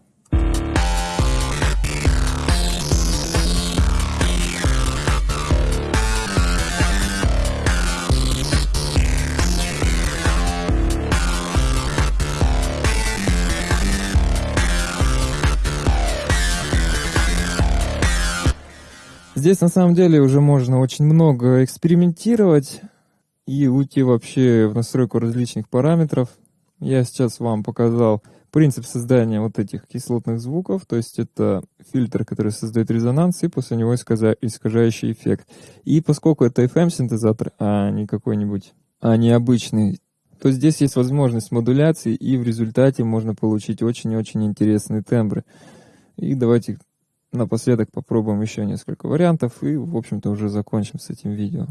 Здесь на самом деле уже можно очень много экспериментировать и уйти вообще в настройку различных параметров. Я сейчас вам показал принцип создания вот этих кислотных звуков, то есть это фильтр, который создает резонанс, и после него искажающий эффект. И поскольку это FM-синтезатор, а не какой-нибудь, а не обычный, то здесь есть возможность модуляции, и в результате можно получить очень-очень интересные тембры. И давайте напоследок попробуем еще несколько вариантов, и, в общем-то, уже закончим с этим видео.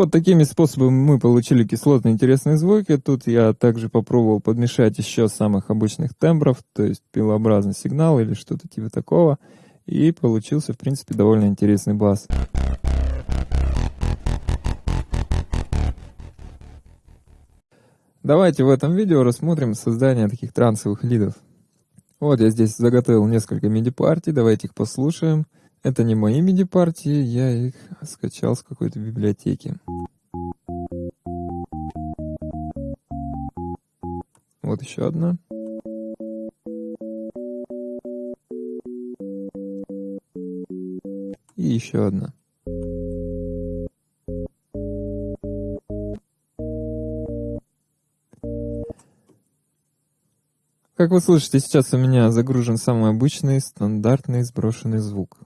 Вот такими способами мы получили кислотные интересные звуки. Тут я также попробовал подмешать еще самых обычных тембров, то есть пилообразный сигнал или что-то типа такого. И получился, в принципе, довольно интересный бас. Давайте в этом видео рассмотрим создание таких трансовых лидов. Вот я здесь заготовил несколько MIDI-партий, давайте их послушаем. Это не мои MIDI-партии, я их скачал с какой-то библиотеки. Вот еще одна. И еще одна. Как вы слышите, сейчас у меня загружен самый обычный стандартный сброшенный звук.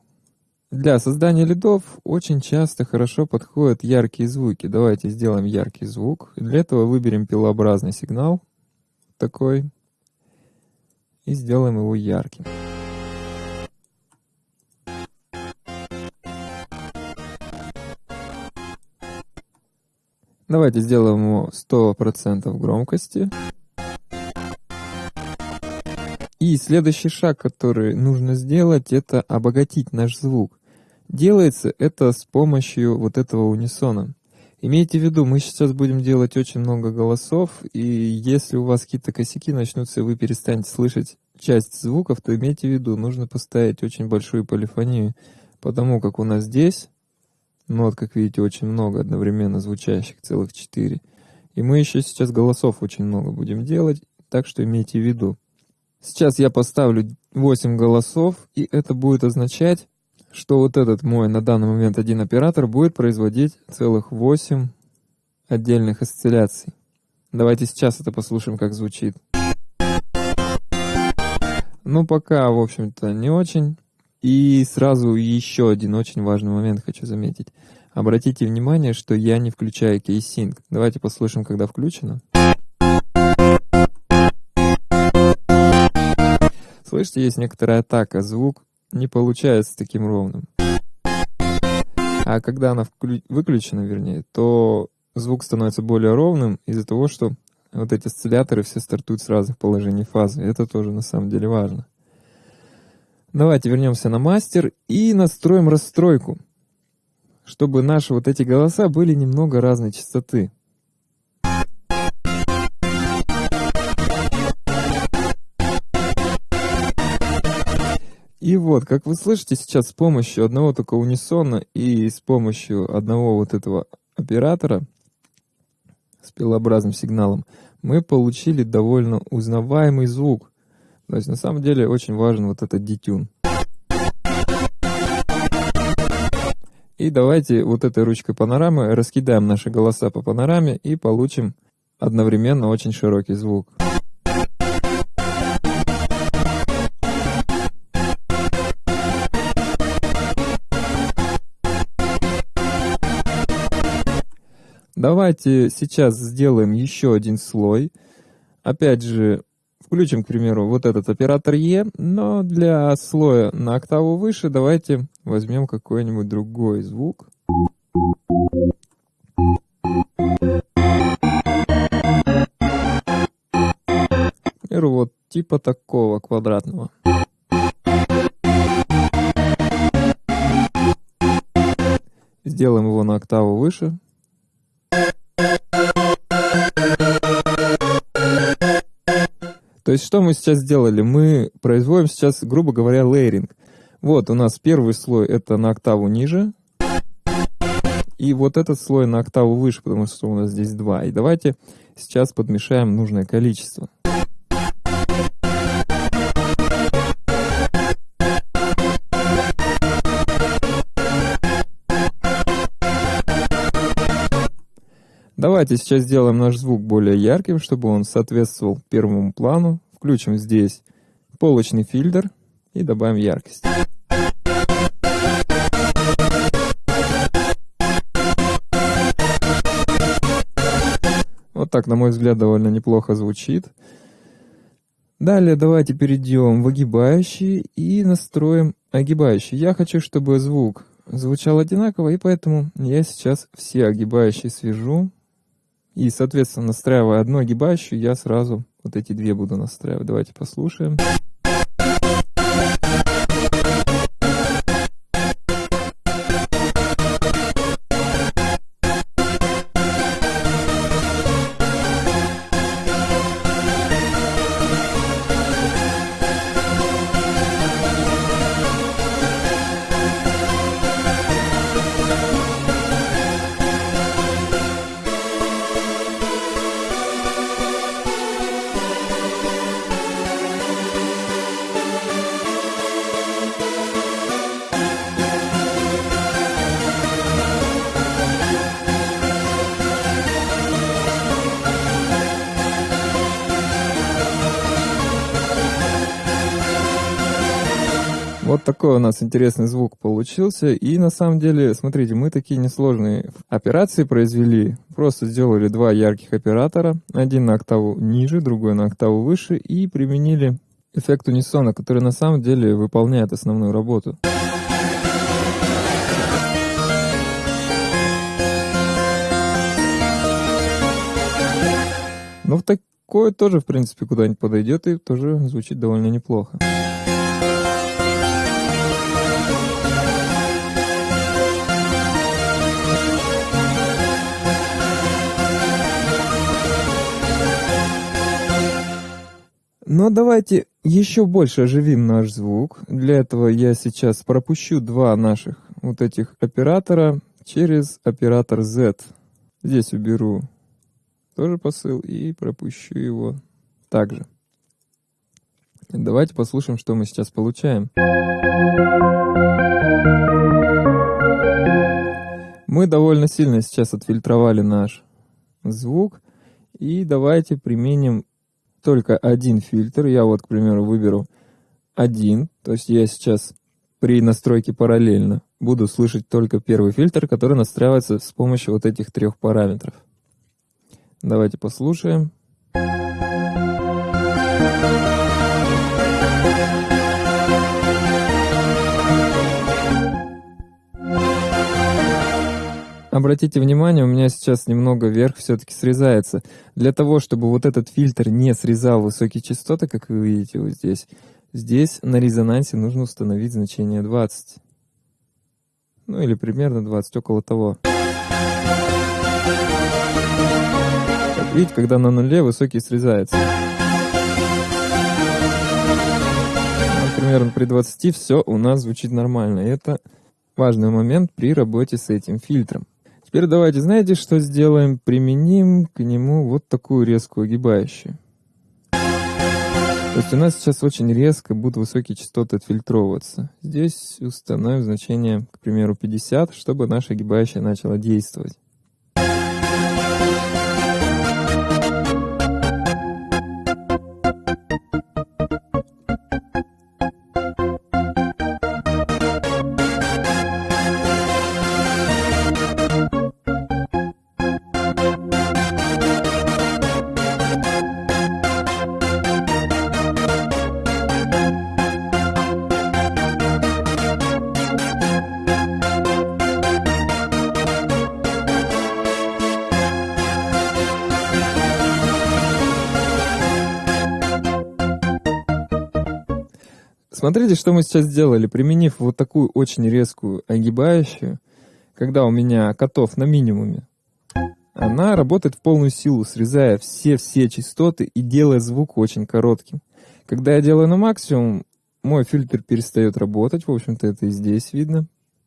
Для создания лидов очень часто хорошо подходят яркие звуки. Давайте сделаем яркий звук. Для этого выберем пилообразный сигнал, такой, и сделаем его ярким. Давайте сделаем ему 100% громкости. И следующий шаг, который нужно сделать, это обогатить наш звук. Делается это с помощью вот этого унисона. Имейте в виду, мы сейчас будем делать очень много голосов, и если у вас какие-то косяки начнутся, и вы перестанете слышать часть звуков, то имейте в виду, нужно поставить очень большую полифонию, потому как у нас здесь нот, как видите, очень много одновременно звучащих, целых четыре. И мы еще сейчас голосов очень много будем делать, так что имейте в виду. Сейчас я поставлю 8 голосов, и это будет означать, что вот этот мой на данный момент один оператор будет производить целых 8 отдельных осцилляций. Давайте сейчас это послушаем, как звучит. Ну, пока, в общем-то, не очень. И сразу еще один очень важный момент хочу заметить. Обратите внимание, что я не включаю key sync. Давайте послушаем, когда включено. Слышите, есть некоторая атака. Звук не получается таким ровным. А когда она выключена, вернее, то звук становится более ровным из-за того, что вот эти осцилляторы все стартуют с разных положений фазы. Это тоже на самом деле важно. Давайте вернемся на мастер и настроим расстройку, чтобы наши вот эти голоса были немного разной частоты. И вот, как вы слышите сейчас, с помощью одного только унисона и с помощью одного вот этого оператора с пилообразным сигналом мы получили довольно узнаваемый звук. То есть на самом деле очень важен вот этот детюн. И давайте вот этой ручкой панорамы раскидаем наши голоса по панораме и получим одновременно очень широкий звук. Давайте сейчас сделаем еще один слой. Опять же, включим, к примеру, вот этот оператор Е, но для слоя на октаву выше давайте возьмем какой-нибудь другой звук. К примеру, вот типа такого квадратного. Сделаем его на октаву выше. То есть что мы сейчас сделали? Мы производим сейчас, грубо говоря, лейеринг. Вот у нас первый слой это на октаву ниже. И вот этот слой на октаву выше, потому что у нас здесь два. И давайте сейчас подмешаем нужное количество. Давайте сейчас сделаем наш звук более ярким, чтобы он соответствовал первому плану. Включим здесь полочный фильтр и добавим яркость. Вот так, на мой взгляд, довольно неплохо звучит. Далее давайте перейдем в огибающий и настроим огибающий. Я хочу, чтобы звук звучал одинаково, и поэтому я сейчас все огибающие свяжу и, соответственно, настраивая одну огибающую, я сразу вот эти две буду настраивать. Давайте послушаем. Такой у нас интересный звук получился. И на самом деле, смотрите, мы такие несложные операции произвели. Просто сделали два ярких оператора. Один на октаву ниже, другой на октаву выше. И применили эффект унисона, который на самом деле выполняет основную работу. Ну, в такое тоже, в принципе, куда-нибудь подойдет и тоже звучит довольно неплохо. Но давайте еще больше оживим наш звук. Для этого я сейчас пропущу два наших вот этих оператора через оператор Z. Здесь уберу тоже посыл и пропущу его также. Давайте послушаем, что мы сейчас получаем. Мы довольно сильно сейчас отфильтровали наш звук. И давайте применим только один фильтр. Я вот, к примеру, выберу один. То есть я сейчас при настройке параллельно буду слышать только первый фильтр, который настраивается с помощью вот этих трех параметров. Давайте послушаем. Обратите внимание, у меня сейчас немного вверх все-таки срезается. Для того, чтобы вот этот фильтр не срезал высокие частоты, как вы видите вот здесь, здесь на резонансе нужно установить значение 20. Ну или примерно 20, около того. Как видите, когда на нуле высокий срезается. Примерно при 20 все у нас звучит нормально. Это важный момент при работе с этим фильтром. Теперь давайте, знаете, что сделаем? Применим к нему вот такую резкую огибающую. То есть у нас сейчас очень резко будут высокие частоты отфильтровываться. Здесь установим значение, к примеру, 50, чтобы наша огибающая начала действовать. Смотрите, что мы сейчас сделали, применив вот такую очень резкую огибающую, когда у меня котов на минимуме. Она работает в полную силу, срезая все-все частоты и делая звук очень коротким. Когда я делаю на максимум, мой фильтр перестает работать, в общем-то это и здесь видно.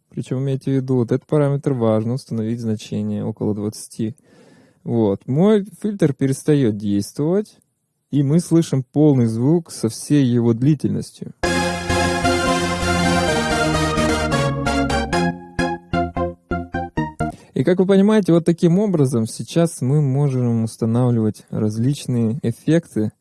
Причем имейте в виду, вот этот параметр важно установить значение около 20. Вот, мой фильтр перестает действовать, и мы слышим полный звук со всей его длительностью. И как вы понимаете, вот таким образом сейчас мы можем устанавливать различные эффекты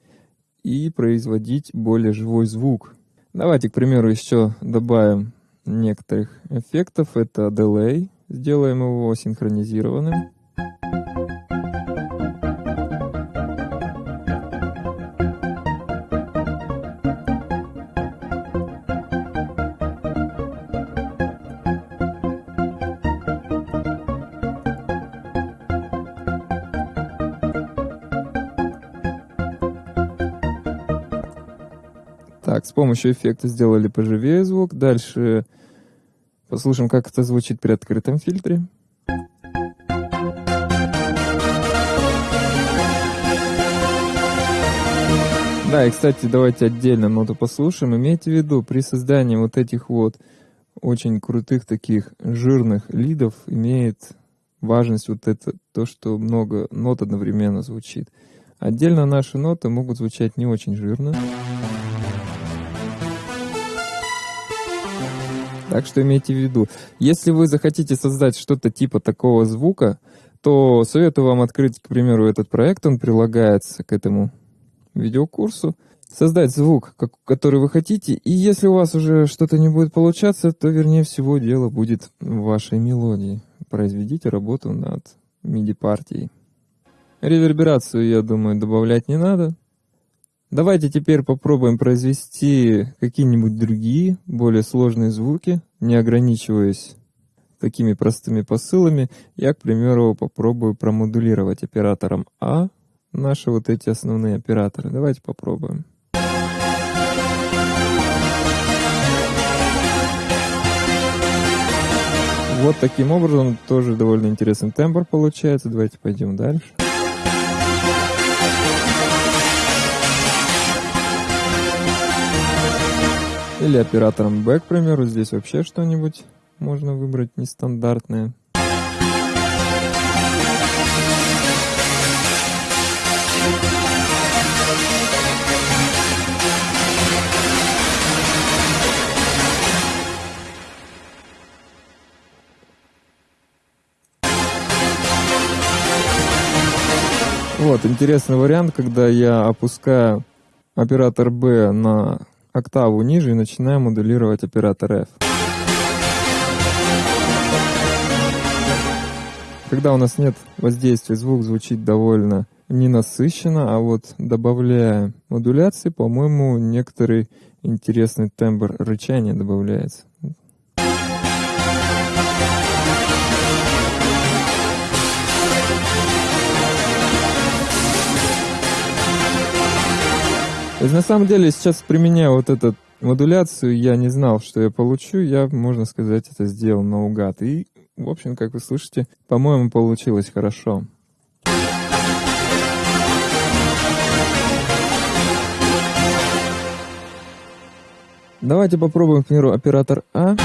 и производить более живой звук. Давайте, к примеру, еще добавим некоторых эффектов. Это delay, сделаем его синхронизированным. Помощью эффекта сделали поживее звук. Дальше послушаем, как это звучит при открытом фильтре. Да, и, кстати, давайте отдельно ноту послушаем. Имейте в виду, при создании вот этих вот очень крутых таких жирных лидов имеет важность вот это, то, что много нот одновременно звучит. Отдельно наши ноты могут звучать не очень жирно. Так что имейте в виду, если вы захотите создать что-то типа такого звука, то советую вам открыть, к примеру, этот проект, он прилагается к этому видеокурсу. Создать звук, который вы хотите, и если у вас уже что-то не будет получаться, то, вернее всего, дело будет в вашей мелодии. Произведите работу над MIDI-партией. Реверберацию, я думаю, добавлять не надо. Давайте теперь попробуем произвести какие-нибудь другие, более сложные звуки, не ограничиваясь такими простыми посылами. Я, к примеру, попробую промодулировать оператором А наши вот эти основные операторы. Давайте попробуем. Вот таким образом тоже довольно интересный тембр получается. Давайте пойдем дальше. Или оператором B, к примеру, здесь вообще что-нибудь можно выбрать нестандартное. Вот, интересный вариант, когда я опускаю оператор B на октаву ниже и начинаем модулировать оператор F. Когда у нас нет воздействия, звук звучит довольно ненасыщенно, а вот добавляя модуляции, по-моему, некоторый интересный тембр рычания добавляется. На самом деле сейчас применяя вот эту модуляцию, я не знал, что я получу, я, можно сказать, это сделал наугад. И, в общем, как вы слышите, по-моему, получилось хорошо. Давайте попробуем, к примеру, оператор А.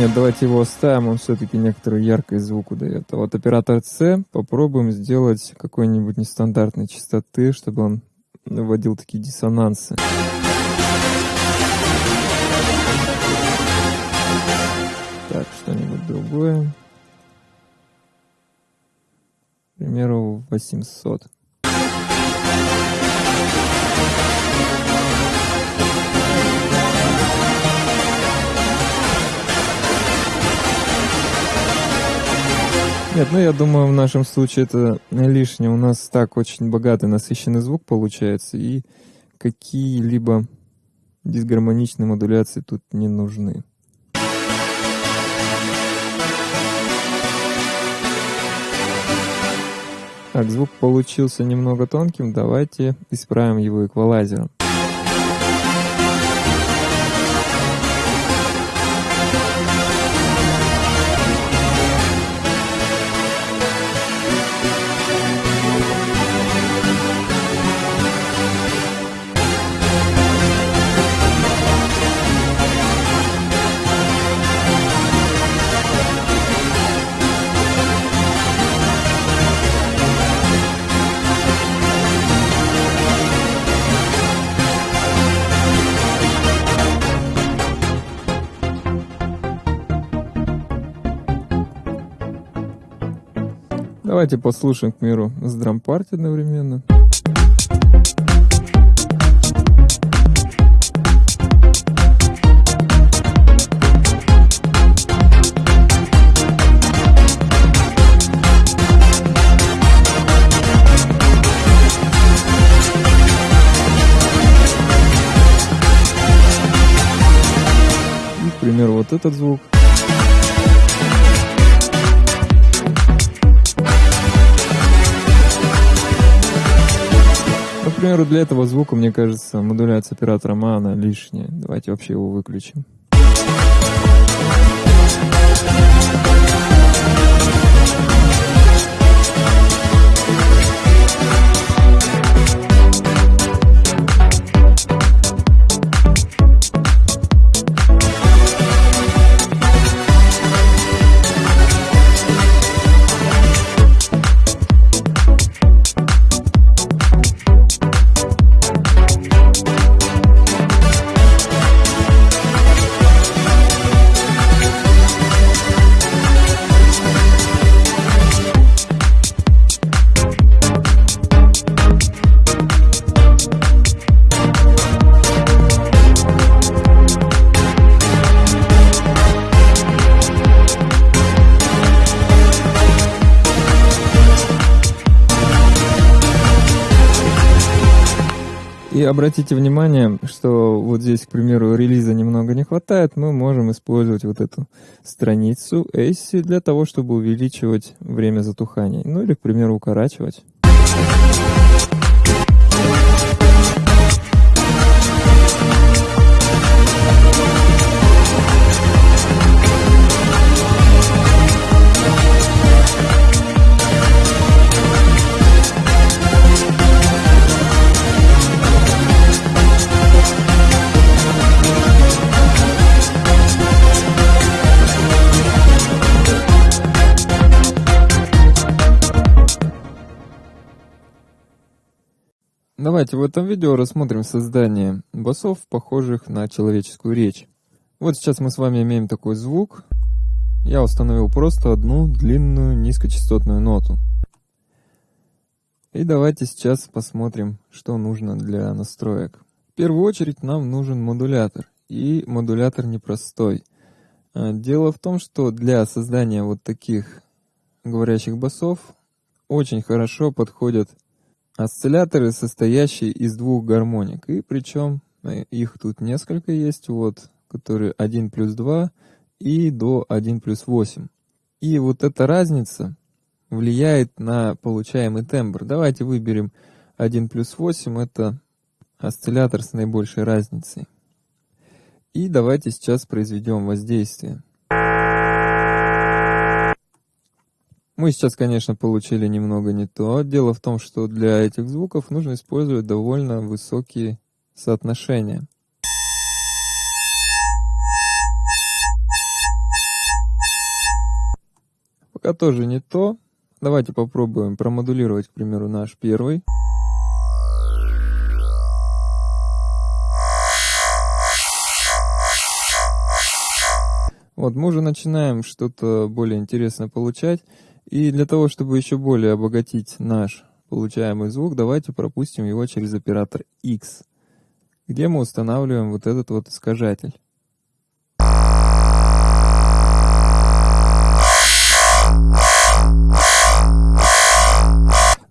Нет, давайте его оставим, он все-таки некоторую яркость звуку дает. А вот оператор C попробуем сделать какой-нибудь нестандартной частоты, чтобы он вводил такие диссонансы. Так, что-нибудь другое. К примеру, 800. Нет, ну я думаю, в нашем случае это лишнее. У нас так очень богатый, насыщенный звук получается, и какие-либо дисгармоничные модуляции тут не нужны. Так, звук получился немного тонким, давайте исправим его эквалайзером. Давайте послушаем, к миру, с драм-парти одновременно. И, к примеру, вот этот звук. Примеру, для этого звука, мне кажется, модуляция оператора Мана лишняя. Давайте вообще его выключим. Обратите внимание, что вот здесь, к примеру, релиза немного не хватает, мы можем использовать вот эту страницу ACI для того, чтобы увеличивать время затухания. Ну или, к примеру, укорачивать. Давайте в этом видео рассмотрим создание басов, похожих на человеческую речь. Вот сейчас мы с вами имеем такой звук. Я установил просто одну длинную низкочастотную ноту. И давайте сейчас посмотрим, что нужно для настроек. В первую очередь нам нужен модулятор. И модулятор непростой. А, дело в том, что для создания вот таких говорящих басов очень хорошо подходят Осцилляторы, состоящие из двух гармоник, и причем э, их тут несколько есть, вот, которые 1 плюс 2 и до 1 плюс 8. И вот эта разница влияет на получаемый тембр. Давайте выберем 1 плюс 8, это осциллятор с наибольшей разницей. И давайте сейчас произведем воздействие. Мы сейчас, конечно, получили немного не то. Дело в том, что для этих звуков нужно использовать довольно высокие соотношения. Пока тоже не то. Давайте попробуем промодулировать, к примеру, наш первый. Вот, мы уже начинаем что-то более интересное получать. И для того, чтобы еще более обогатить наш получаемый звук, давайте пропустим его через оператор X, где мы устанавливаем вот этот вот искажатель.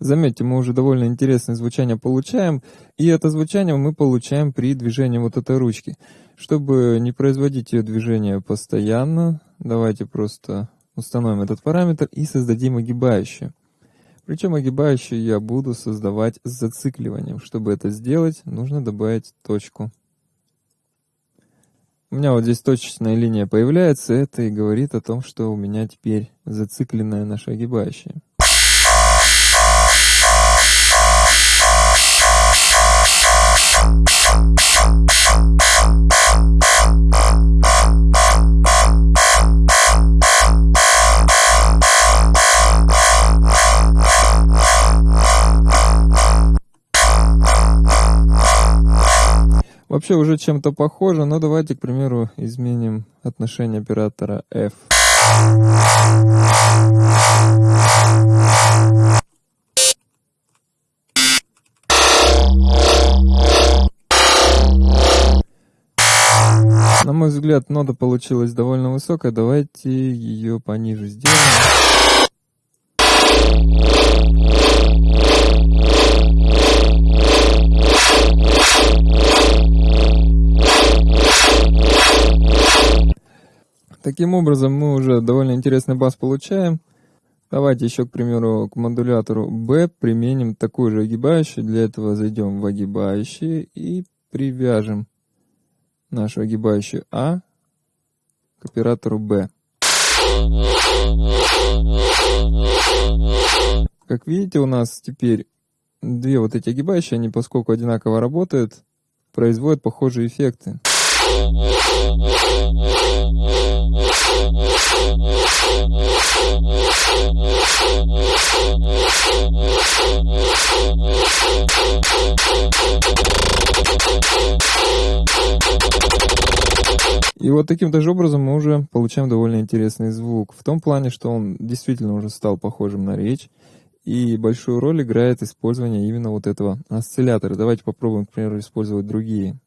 Заметьте, мы уже довольно интересное звучание получаем, и это звучание мы получаем при движении вот этой ручки. Чтобы не производить ее движение постоянно, давайте просто установим этот параметр и создадим огибающее. Причем огибающее я буду создавать с зацикливанием. Чтобы это сделать, нужно добавить точку. У меня вот здесь точечная линия появляется, это и говорит о том, что у меня теперь зацикленное наше огибающее. Вообще уже чем-то похоже, но давайте, к примеру, изменим отношение оператора F. На мой взгляд, нота получилась довольно высокая. Давайте ее пониже сделаем. Таким образом, мы уже довольно интересный бас получаем. Давайте еще, к примеру, к модулятору B применим такой же огибающий. Для этого зайдем в огибающие и привяжем нашу огибающую А к оператору B. Как видите, у нас теперь две вот эти огибающие, они поскольку одинаково работают, производят похожие эффекты. И вот таким даже образом мы уже получаем довольно интересный звук. В том плане, что он действительно уже стал похожим на речь. И большую роль играет использование именно вот этого осциллятора. Давайте попробуем, к примеру, использовать другие.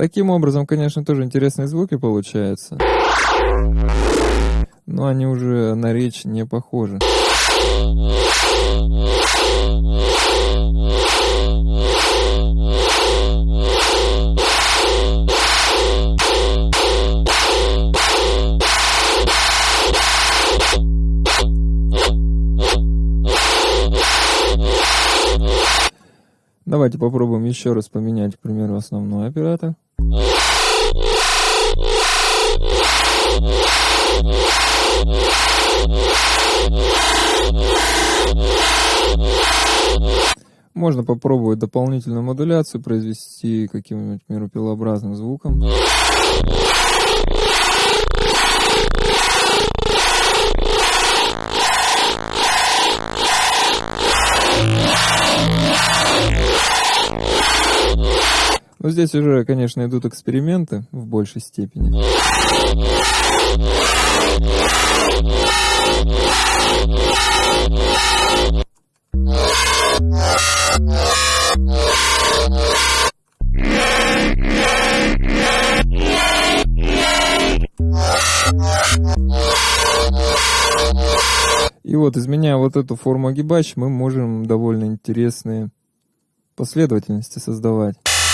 Таким образом, конечно, тоже интересные звуки получаются. Но они уже на речь не похожи. Давайте попробуем еще раз поменять, к примеру, основной оператор. Можно попробовать дополнительную модуляцию произвести каким-нибудь, к примеру, пилообразным звуком. Но здесь уже, конечно, идут эксперименты в большей степени. И вот, изменяя вот эту форму огибач, мы можем довольно интересные последовательности создавать.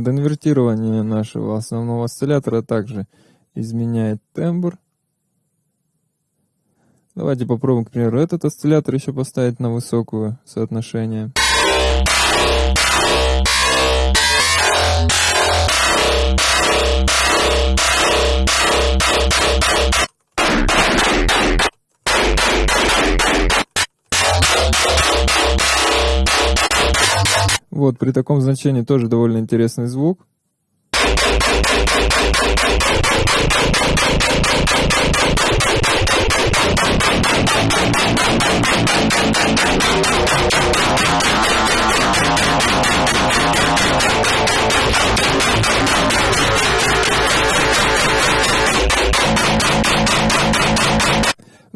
Вот, инвертирование нашего основного осциллятора также изменяет тембр. Давайте попробуем, к примеру, этот осциллятор еще поставить на высокое соотношение. Вот, при таком значении тоже довольно интересный звук.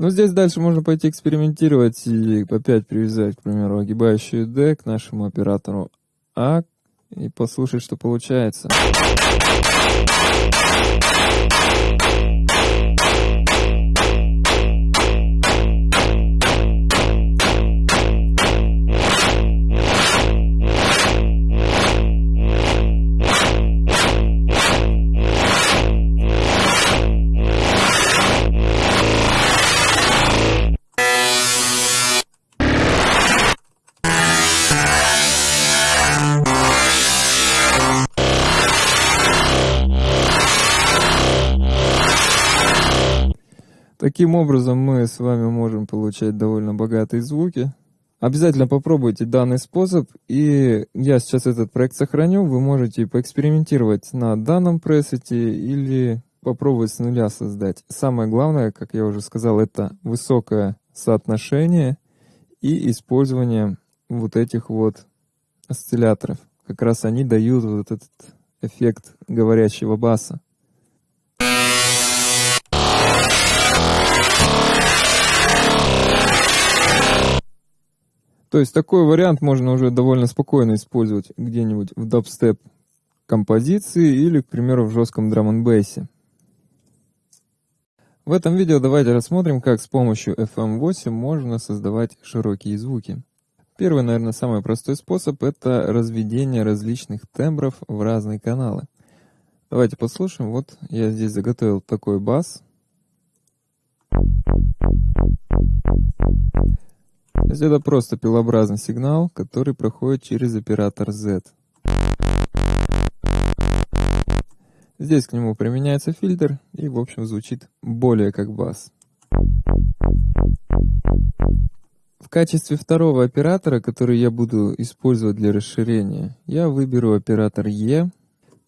Ну, здесь дальше можно пойти экспериментировать и опять привязать, к примеру, огибающую D к нашему оператору А и послушать, что получается. Таким образом мы с вами можем получать довольно богатые звуки. Обязательно попробуйте данный способ, и я сейчас этот проект сохраню. Вы можете поэкспериментировать на данном пресете или попробовать с нуля создать. Самое главное, как я уже сказал, это высокое соотношение и использование вот этих вот осцилляторов. Как раз они дают вот этот эффект говорящего баса. То есть такой вариант можно уже довольно спокойно использовать где-нибудь в дабстеп композиции или, к примеру, в жестком драм н бейсе. В этом видео давайте рассмотрим, как с помощью FM8 можно создавать широкие звуки. Первый, наверное, самый простой способ – это разведение различных тембров в разные каналы. Давайте послушаем. Вот я здесь заготовил такой бас. То есть это просто пилообразный сигнал, который проходит через оператор Z. Здесь к нему применяется фильтр и, в общем, звучит более как бас. В качестве второго оператора, который я буду использовать для расширения, я выберу оператор E.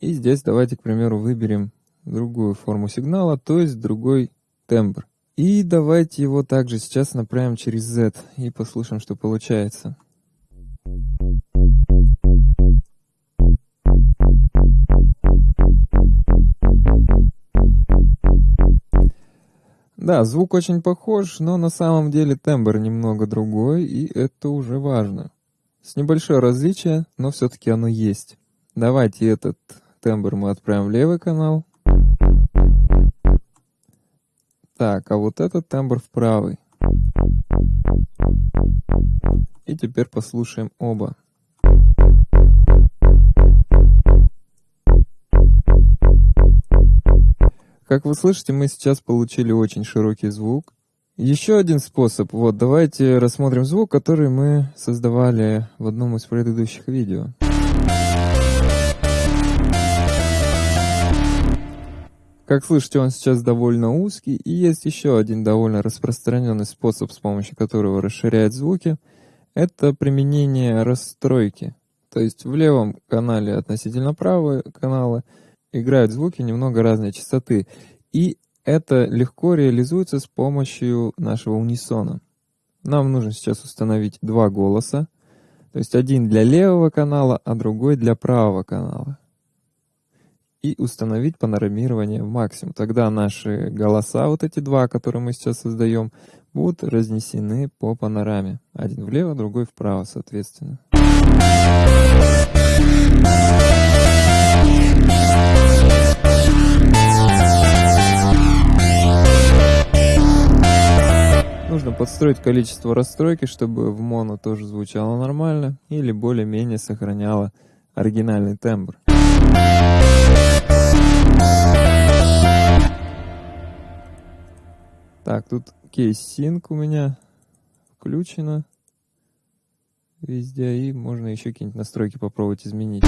И здесь давайте, к примеру, выберем другую форму сигнала, то есть другой тембр. И давайте его также сейчас направим через Z и послушаем, что получается. Да, звук очень похож, но на самом деле тембр немного другой, и это уже важно. С небольшое различие, но все-таки оно есть. Давайте этот тембр мы отправим в левый канал, так, а вот этот тембр в правый. И теперь послушаем оба. Как вы слышите, мы сейчас получили очень широкий звук. Еще один способ. Вот, давайте рассмотрим звук, который мы создавали в одном из предыдущих видео. Как слышите, он сейчас довольно узкий, и есть еще один довольно распространенный способ, с помощью которого расширяет звуки. Это применение расстройки. То есть в левом канале относительно правого канала играют звуки немного разной частоты. И это легко реализуется с помощью нашего унисона. Нам нужно сейчас установить два голоса. То есть один для левого канала, а другой для правого канала. И установить панорамирование в максимум. Тогда наши голоса, вот эти два, которые мы сейчас создаем, будут разнесены по панораме. Один влево, другой вправо, соответственно. Нужно подстроить количество расстройки, чтобы в моно тоже звучало нормально или более-менее сохраняло оригинальный тембр. Так, тут кейс-синк у меня включено везде, и можно еще какие-нибудь настройки попробовать изменить.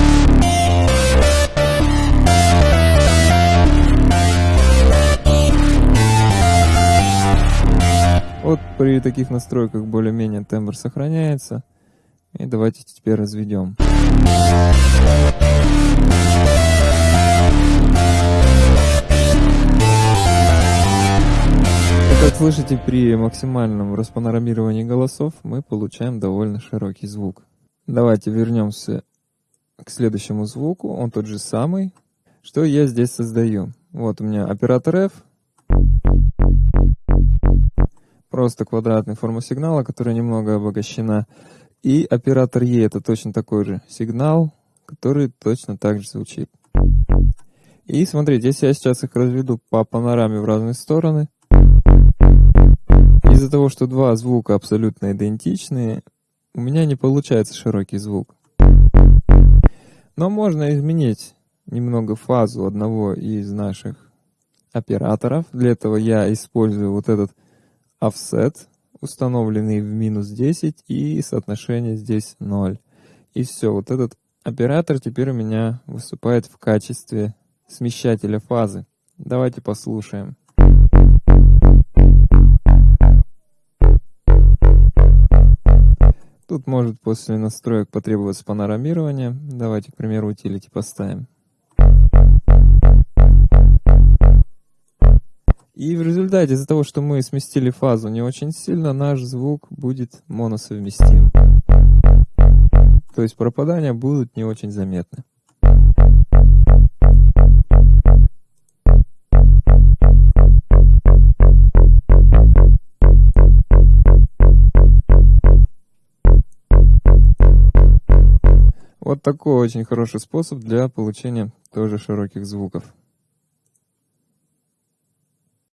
Вот при таких настройках более-менее тембр сохраняется. И давайте теперь разведем. Как слышите, при максимальном распанорамировании голосов мы получаем довольно широкий звук. Давайте вернемся к следующему звуку, он тот же самый. Что я здесь создаю? Вот у меня оператор F, просто квадратная форма сигнала, которая немного обогащена. И оператор E это точно такой же сигнал, который точно так же звучит. И смотрите, если я сейчас их разведу по панораме в разные стороны, из-за того, что два звука абсолютно идентичные, у меня не получается широкий звук. Но можно изменить немного фазу одного из наших операторов. Для этого я использую вот этот offset, установленный в минус 10, и соотношение здесь 0. И все, вот этот оператор теперь у меня выступает в качестве смещателя фазы. Давайте послушаем. Тут может после настроек потребоваться панорамирование. Давайте, к примеру, утилити поставим. И в результате из-за того, что мы сместили фазу не очень сильно, наш звук будет моносовместим. То есть пропадания будут не очень заметны. Вот такой очень хороший способ для получения тоже широких звуков.